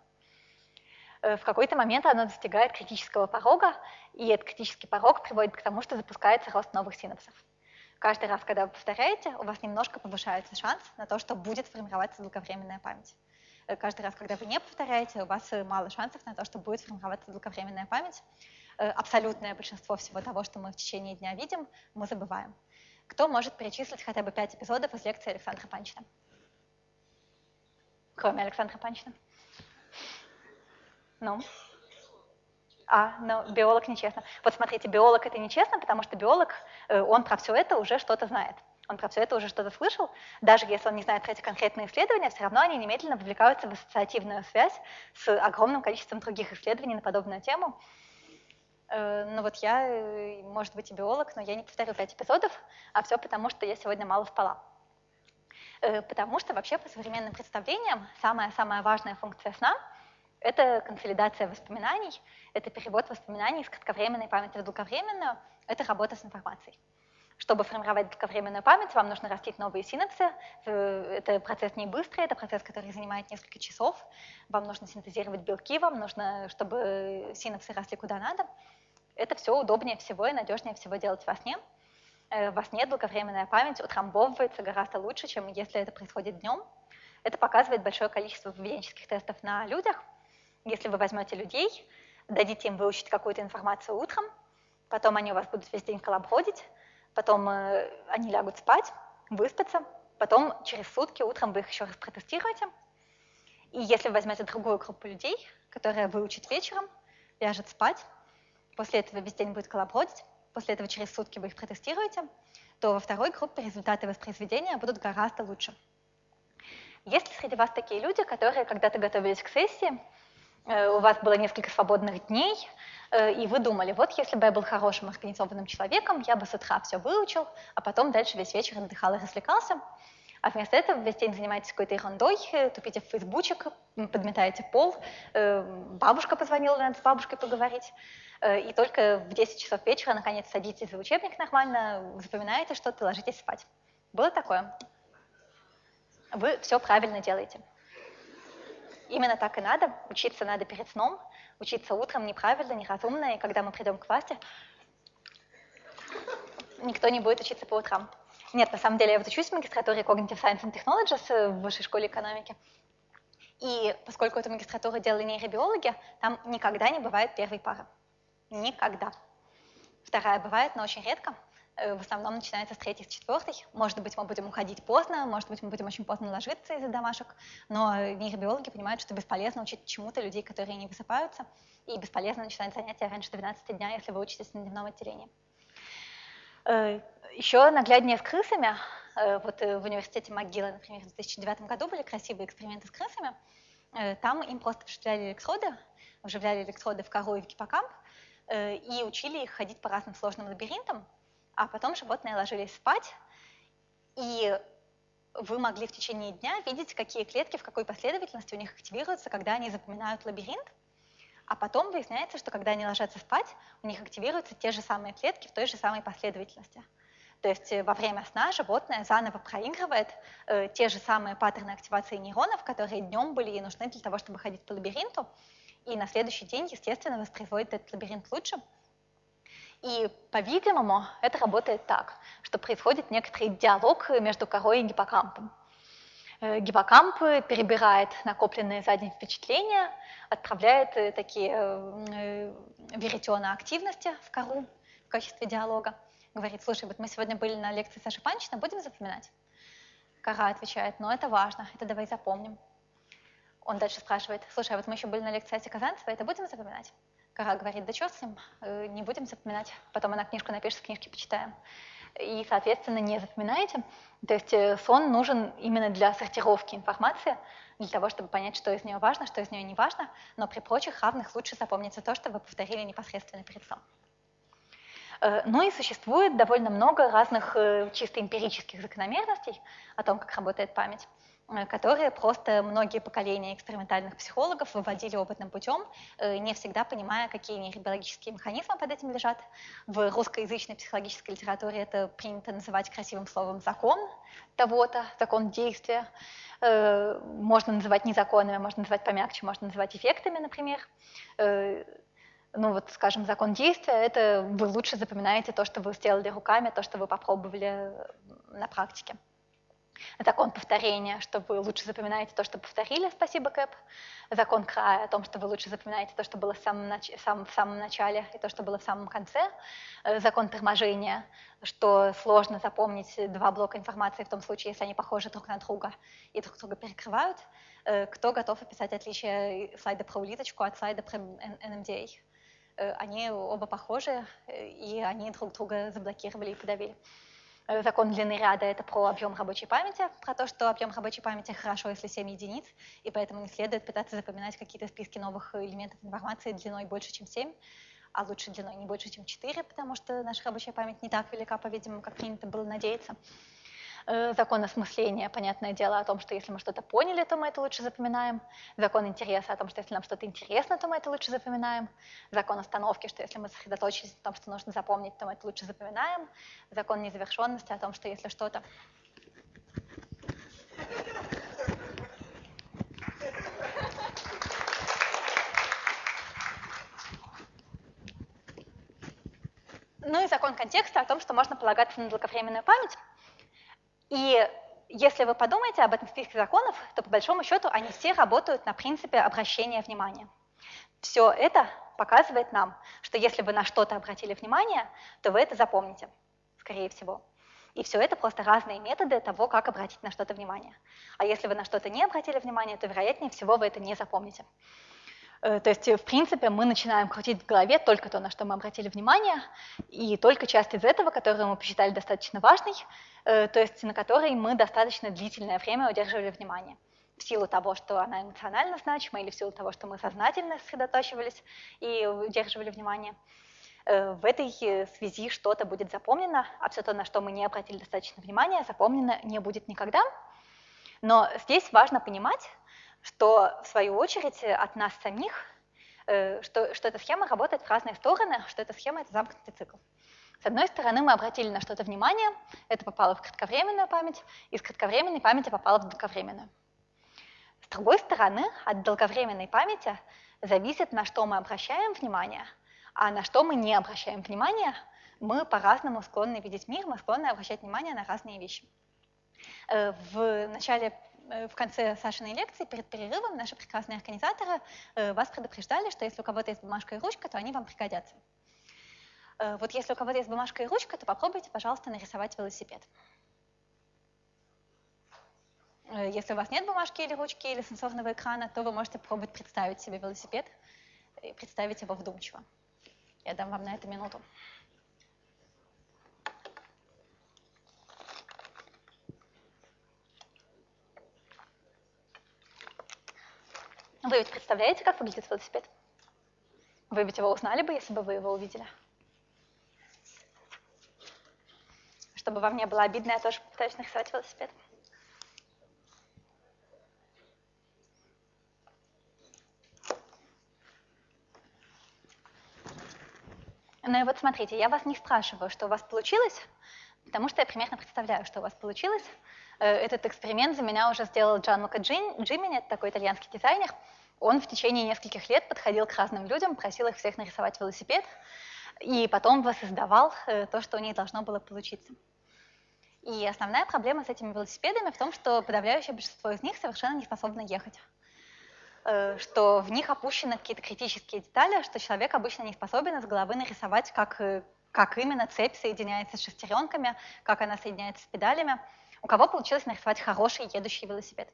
Э, в какой-то момент оно достигает критического порога, и этот критический порог приводит к тому, что запускается рост новых синапсов. Каждый раз, когда вы повторяете, у вас немножко повышается шанс на то, что будет формироваться долговременная память. Э, каждый раз, когда вы не повторяете, у вас мало шансов на то, что будет формироваться долговременная память. Э, абсолютное большинство всего того, что мы в течение дня видим, мы забываем. Кто может перечислить хотя бы пять эпизодов из лекции Александра Панчина? Кроме Александра Панчина. Ну? А, ну, биолог нечестно. Вот смотрите, биолог это нечестно, потому что биолог, э, он про все это уже что-то знает. Он про все это уже что-то слышал. Даже если он не знает про эти конкретные исследования, все равно они немедленно вовлекаются в ассоциативную связь с огромным количеством других исследований на подобную тему. Э, ну вот я, э, может быть, и биолог, но я не повторю пять эпизодов, а все потому, что я сегодня мало спала. Потому что вообще по современным представлениям самая-самая важная функция сна — это консолидация воспоминаний, это перевод воспоминаний из кратковременной памяти в долговременную, это работа с информацией. Чтобы формировать долговременную память, вам нужно растить новые синапсы. Это процесс не быстрый, это процесс, который занимает несколько часов. Вам нужно синтезировать белки, вам нужно, чтобы синапсы росли куда надо. Это все удобнее всего и надежнее всего делать во сне. Э, во сне долговременная память утрамбовывается гораздо лучше, чем если это происходит днем. Это показывает большое количество поведенческих тестов на людях, если вы возьмете людей, дадите им выучить какую-то информацию утром, потом они у вас будут весь день колобродить, потом э, они лягут спать, выспятся, потом через сутки утром вы их еще раз протестируете. И если вы возьмете другую группу людей, которая выучит вечером, ляжет спать, после этого весь день будет колобродить, после этого через сутки вы их протестируете, то во второй группе результаты воспроизведения будут гораздо лучше. Есть ли среди вас такие люди, которые когда-то готовились к сессии, у вас было несколько свободных дней, э, и вы думали, вот если бы я был хорошим организованным человеком, я бы с утра все выучил, а потом дальше весь вечер отдыхал и развлекался. А вместо этого весь день занимаетесь какой-то ерундой, э, тупите в фейсбучек, подметаете пол, бабушка позвонила, надо с бабушкой поговорить, и только в 10 часов вечера наконец садитесь за учебник нормально, запоминаете что-то, ложитесь спать. Было такое? Вы все правильно делаете. Именно так и надо. Учиться надо перед сном, учиться утром неправильно, неразумно, и когда мы придем к власти, никто не будет учиться по утрам. Нет, на самом деле я вот учусь в магистратуре Cognitive Science and Technologies в высшей школе экономики. И поскольку эту магистратуру делали нейробиологи, там никогда не бывает первой пары. Никогда. Вторая бывает, но очень редко. Э, в основном начинается с третьей, с четвертой. Может быть, мы будем уходить поздно, может быть, мы будем очень поздно ложиться из-за домашек, но нейробиологи понимают, что бесполезно учить чему-то людей, которые не высыпаются, и бесполезно начинать занятия раньше 12 дня, если вы учитесь на дневном отделении. Э, Еще нагляднее с крысами. Э, вот в университете МcGill, например, в 2009 году были красивые эксперименты с крысами. Там им просто вживляли электроды, вживляли электроды в кору и в гиппокамп, и учили их ходить по разным сложным лабиринтам, а потом животные ложились спать, и вы могли в течение дня видеть, какие клетки в какой последовательности у них активируются, когда они запоминают лабиринт. А потом выясняется, что когда они ложатся спать, у них активируются те же самые клетки в той же самой последовательности. То есть э, во время сна животное заново проигрывает э, те же самые паттерны активации нейронов, которые днем были ей нужны для того, чтобы ходить по лабиринту, и на следующий день, естественно, воспроизводит этот лабиринт лучше. И, по-видимому, это работает так, что происходит некоторый диалог между корой и гиппокампом. Э, гиппокамп перебирает накопленные за день впечатления, отправляет э, такие э, веретена активности в кору в качестве диалога. Говорит, слушай, вот мы сегодня были на лекции Саши Панчина, будем запоминать? Кора отвечает, ну это важно, это давай запомним. Он дальше спрашивает, слушай, а вот мы еще были на лекции Аси Казанцева, это будем запоминать? Кара говорит, да что с ним, э, не будем запоминать, потом она книжку напишет, книжки почитаем. И, соответственно, не запоминаете. То есть э, сон нужен именно для сортировки информации, для того, чтобы понять, что из нее важно, что из нее не важно, но при прочих равных лучше запомнится то, что вы повторили непосредственно перед сном. Э, ну и существует довольно много разных чисто эмпирических закономерностей о том, как работает память. Э, которые просто многие поколения экспериментальных психологов выводили опытным путем, э, не всегда понимая, какие нейробиологические механизмы под этим лежат. В русскоязычной психологической литературе это принято называть красивым словом «закон» того-то, закон действия. Э, можно называть не законами, можно называть помягче, можно называть эффектами, например. Ну вот, скажем, закон действия – это вы лучше запоминаете то, что вы сделали руками, то, что вы попробовали на практике. Закон повторения, что вы лучше запоминаете то, что повторили, спасибо, Кэп. Закон края о том, что вы лучше запоминаете то, что было в самом, нач... сам, в самом начале, и то, что было в самом конце. Э, закон торможения, что сложно запомнить два блока информации в том случае, если они похожи друг на друга и друг друга перекрывают. Э, кто готов описать отличие слайда про улиточку от слайда про NMDA? Э, они оба похожи, и они друг друга заблокировали и подавили. Э, закон длины ряда – это про объем рабочей памяти, про то, что объем рабочей памяти хорошо, если 7 единиц, и поэтому не следует пытаться запоминать какие-то списки новых элементов информации длиной больше, чем 7, а лучше длиной не больше, чем 4, потому что наша рабочая память не так велика, по-видимому, как принято было надеяться. Э, закон осмысления, понятное дело, о том, что если мы что-то поняли, то мы это лучше запоминаем. Закон интереса о том, что если нам что-то интересно, то мы это лучше запоминаем. Закон остановки, что если мы сосредоточились на том, что нужно запомнить, то мы это лучше запоминаем. Закон незавершенности о том, что если что-то Ну и закон контекста о том, что можно полагаться на долговременную память. И если вы подумаете об этом списке законов, то по большому счету они все работают на принципе обращения внимания. Все это показывает нам, что если вы на что-то обратили внимание, то вы это запомните, скорее всего. И все это просто разные методы того, как обратить на что-то внимание. А если вы на что-то не обратили внимание, то вероятнее всего вы это не запомните. Э, то есть, в принципе, мы начинаем крутить в голове только то, на что мы обратили внимание, и только часть из этого, которую мы посчитали достаточно важной, э, то есть на которой мы достаточно длительное время удерживали внимание в силу того, что она эмоционально значима, или в силу того, что мы сознательно сосредотачивались и удерживали внимание. Э, в этой связи что-то будет запомнено, а все то, на что мы не обратили достаточно внимания, запомнено не будет никогда. Но здесь важно понимать, что в свою очередь от нас самих, э, что, что эта схема работает в разные стороны, что эта схема – это замкнутый цикл. С одной стороны, мы обратили на что-то внимание, это попало в кратковременную память, из кратковременной памяти попало в долговременную. С другой стороны, от долговременной памяти зависит, на что мы обращаем внимание, а на что мы не обращаем внимание, мы по-разному склонны видеть мир, мы склонны обращать внимание на разные вещи. Э, в начале Э, в конце Сашиной лекции, перед перерывом, наши прекрасные организаторы э, вас предупреждали, что если у кого-то есть бумажка и ручка, то они вам пригодятся. Э, вот если у кого-то есть бумажка и ручка, то попробуйте, пожалуйста, нарисовать велосипед. Если у вас нет бумажки или ручки или сенсорного экрана, то вы можете пробовать представить себе велосипед и представить его вдумчиво. Я дам вам на это минуту. Вы ведь представляете, как выглядит велосипед? Вы ведь его узнали бы, если бы вы его увидели. Чтобы вам не было обидно, я тоже пытаюсь нарисовать велосипед. Ну и вот смотрите, я вас не спрашиваю, что у вас получилось, потому что я примерно представляю, что у вас получилось. Э, этот эксперимент за меня уже сделал Джан Лука Джимини, это такой итальянский дизайнер. Он в течение нескольких лет подходил к разным людям, просил их всех нарисовать велосипед, и потом воссоздавал э, то, что у них должно было получиться. И основная проблема с этими велосипедами в том, что подавляющее большинство из них совершенно не способно ехать. Э, что в них опущены какие-то критические детали, что человек обычно не способен из головы нарисовать, как, как именно цепь соединяется с шестеренками, как она соединяется с педалями. У кого получилось нарисовать хороший едущий велосипед?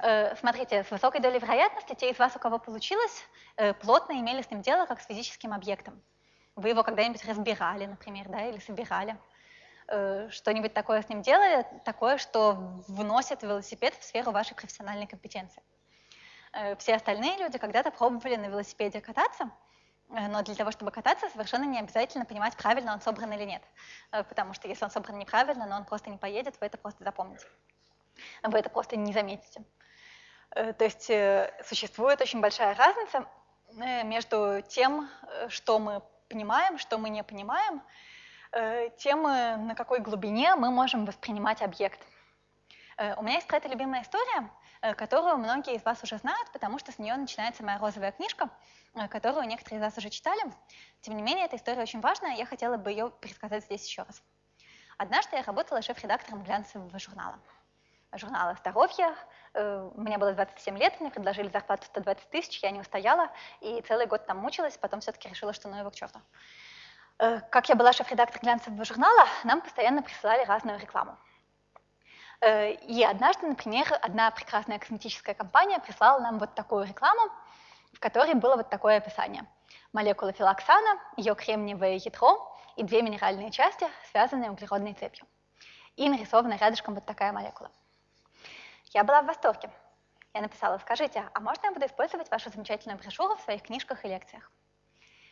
Э, смотрите, с высокой долей вероятности те из вас, у кого получилось, э, плотно имели с ним дело как с физическим объектом. Вы его когда-нибудь разбирали, например, да, или собирали. Э, что-нибудь такое с ним делали, такое, что вносит велосипед в сферу вашей профессиональной компетенции. Все остальные люди когда-то пробовали на велосипеде кататься, но для того, чтобы кататься, совершенно не обязательно понимать, правильно он собран или нет. Потому что если он собран неправильно, но он просто не поедет, вы это просто запомните. Вы это просто не заметите. Э, то есть э, существует очень большая разница э, между тем, что мы понимаем, что мы не понимаем, тем, на какой глубине мы можем воспринимать объект. У меня есть про это любимая история, которую многие из вас уже знают, потому что с нее начинается моя розовая книжка, которую некоторые из вас уже читали. Тем не менее, эта история очень важная, я хотела бы ее пересказать здесь еще раз. Однажды я работала шеф-редактором глянцевого журнала. Журнала «Здоровье». Э, мне было 27 лет, мне предложили зарплату 120 тысяч, я не устояла, и целый год там мучилась, потом все-таки решила, что ну его к черту. Э, как я была шеф-редактор глянцевого журнала, нам постоянно присылали разную рекламу. Э, и однажды, например, одна прекрасная косметическая компания прислала нам вот такую рекламу, в которой было вот такое описание. Молекула филоксана, ее кремниевое ядро и две минеральные части, связанные углеродной цепью. И нарисована рядышком вот такая молекула. Я была в восторге. Я написала, скажите, а можно я буду использовать вашу замечательную брошюру в своих книжках и лекциях?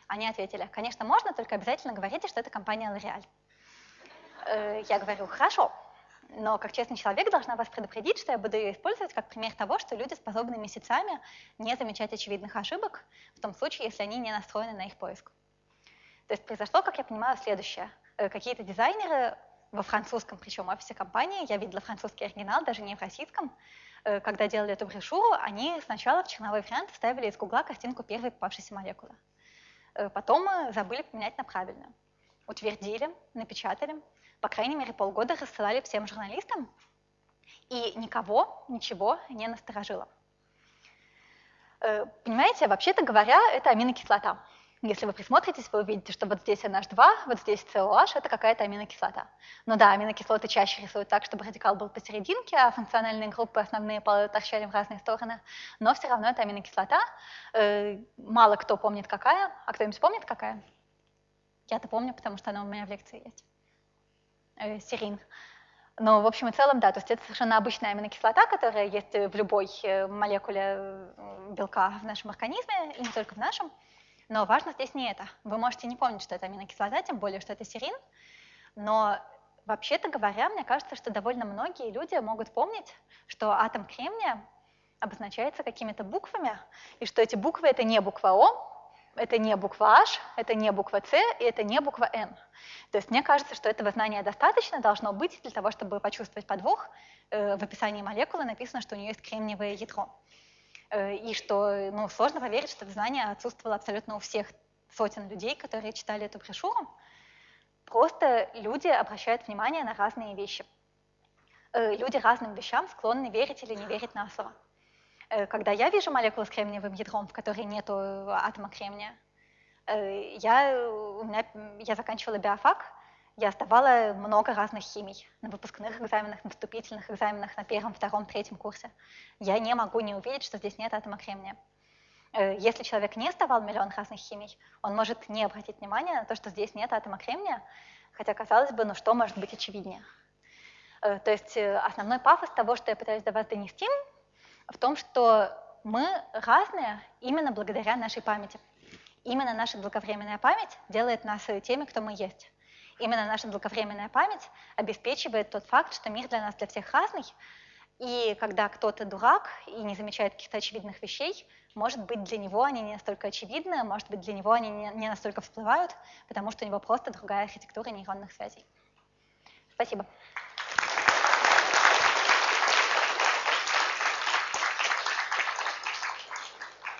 Они ответили, конечно, можно, только обязательно говорите, что это компания L'Oreal. Э, я говорю, хорошо, но как честный человек должна вас предупредить, что я буду ее использовать как пример того, что люди способны месяцами не замечать очевидных ошибок, в том случае, если они не настроены на их поиск. То есть произошло, как я понимаю, следующее. Э, какие-то дизайнеры во французском, причем офисе компании, я видела французский оригинал, даже не в российском, э, когда делали эту брошюру, они сначала в черновой вариант вставили из гугла картинку первой попавшейся молекулы. Э, потом забыли поменять на правильную. Утвердили, напечатали, по крайней мере, полгода рассылали всем журналистам, и никого ничего не насторожило. Э, понимаете, вообще-то говоря, это аминокислота. Если вы присмотритесь, вы увидите, что вот здесь NH2, вот здесь COH, это какая-то аминокислота. Но да, аминокислоты чаще рисуют так, чтобы радикал был посерединке, а функциональные группы основные торчали в разные стороны. Но все равно это аминокислота. Э, мало кто помнит какая. А кто-нибудь помнит какая? Я-то помню, потому что она у меня в лекции есть. Э, серин. Но в общем и целом, да, то есть это совершенно обычная аминокислота, которая есть в любой э, молекуле белка в нашем организме, и не только в нашем. Но важно здесь не это. Вы можете не помнить, что это аминокислота, тем более, что это серин. Но вообще-то говоря, мне кажется, что довольно многие люди могут помнить, что атом кремния обозначается какими-то буквами, и что эти буквы — это не буква О, это не буква H, это не буква C, и это не буква N. То есть мне кажется, что этого знания достаточно должно быть для того, чтобы почувствовать подвох. Э, в описании молекулы написано, что у нее есть кремниевое ядро. Э, и что ну, сложно поверить, что это знание отсутствовало абсолютно у всех сотен людей, которые читали эту брошюру. Просто люди обращают внимание на разные вещи. Э, люди разным вещам склонны верить или не верить на слово. Э, когда я вижу молекулу с кремниевым ядром, в которой нет атома кремния, я, у меня, я заканчивала биофак, я сдавала много разных химий на выпускных экзаменах, на вступительных экзаменах на первом, втором, третьем курсе. Я не могу не увидеть, что здесь нет атома кремния. Э, если человек не сдавал миллион разных химий, он может не обратить внимания на то, что здесь нет атома кремния, хотя, казалось бы, ну что может быть очевиднее? Э, то есть э, основной пафос того, что я пытаюсь до вас донести, в том, что мы разные именно благодаря нашей памяти. Именно наша долговременная память делает нас теми, кто мы есть. Именно наша долговременная память обеспечивает тот факт, что мир для нас для всех разный, и когда кто-то дурак и не замечает каких-то очевидных вещей, может быть, для него они не настолько очевидны, может быть, для него они не настолько всплывают, потому что у него просто другая архитектура нейронных связей. Спасибо.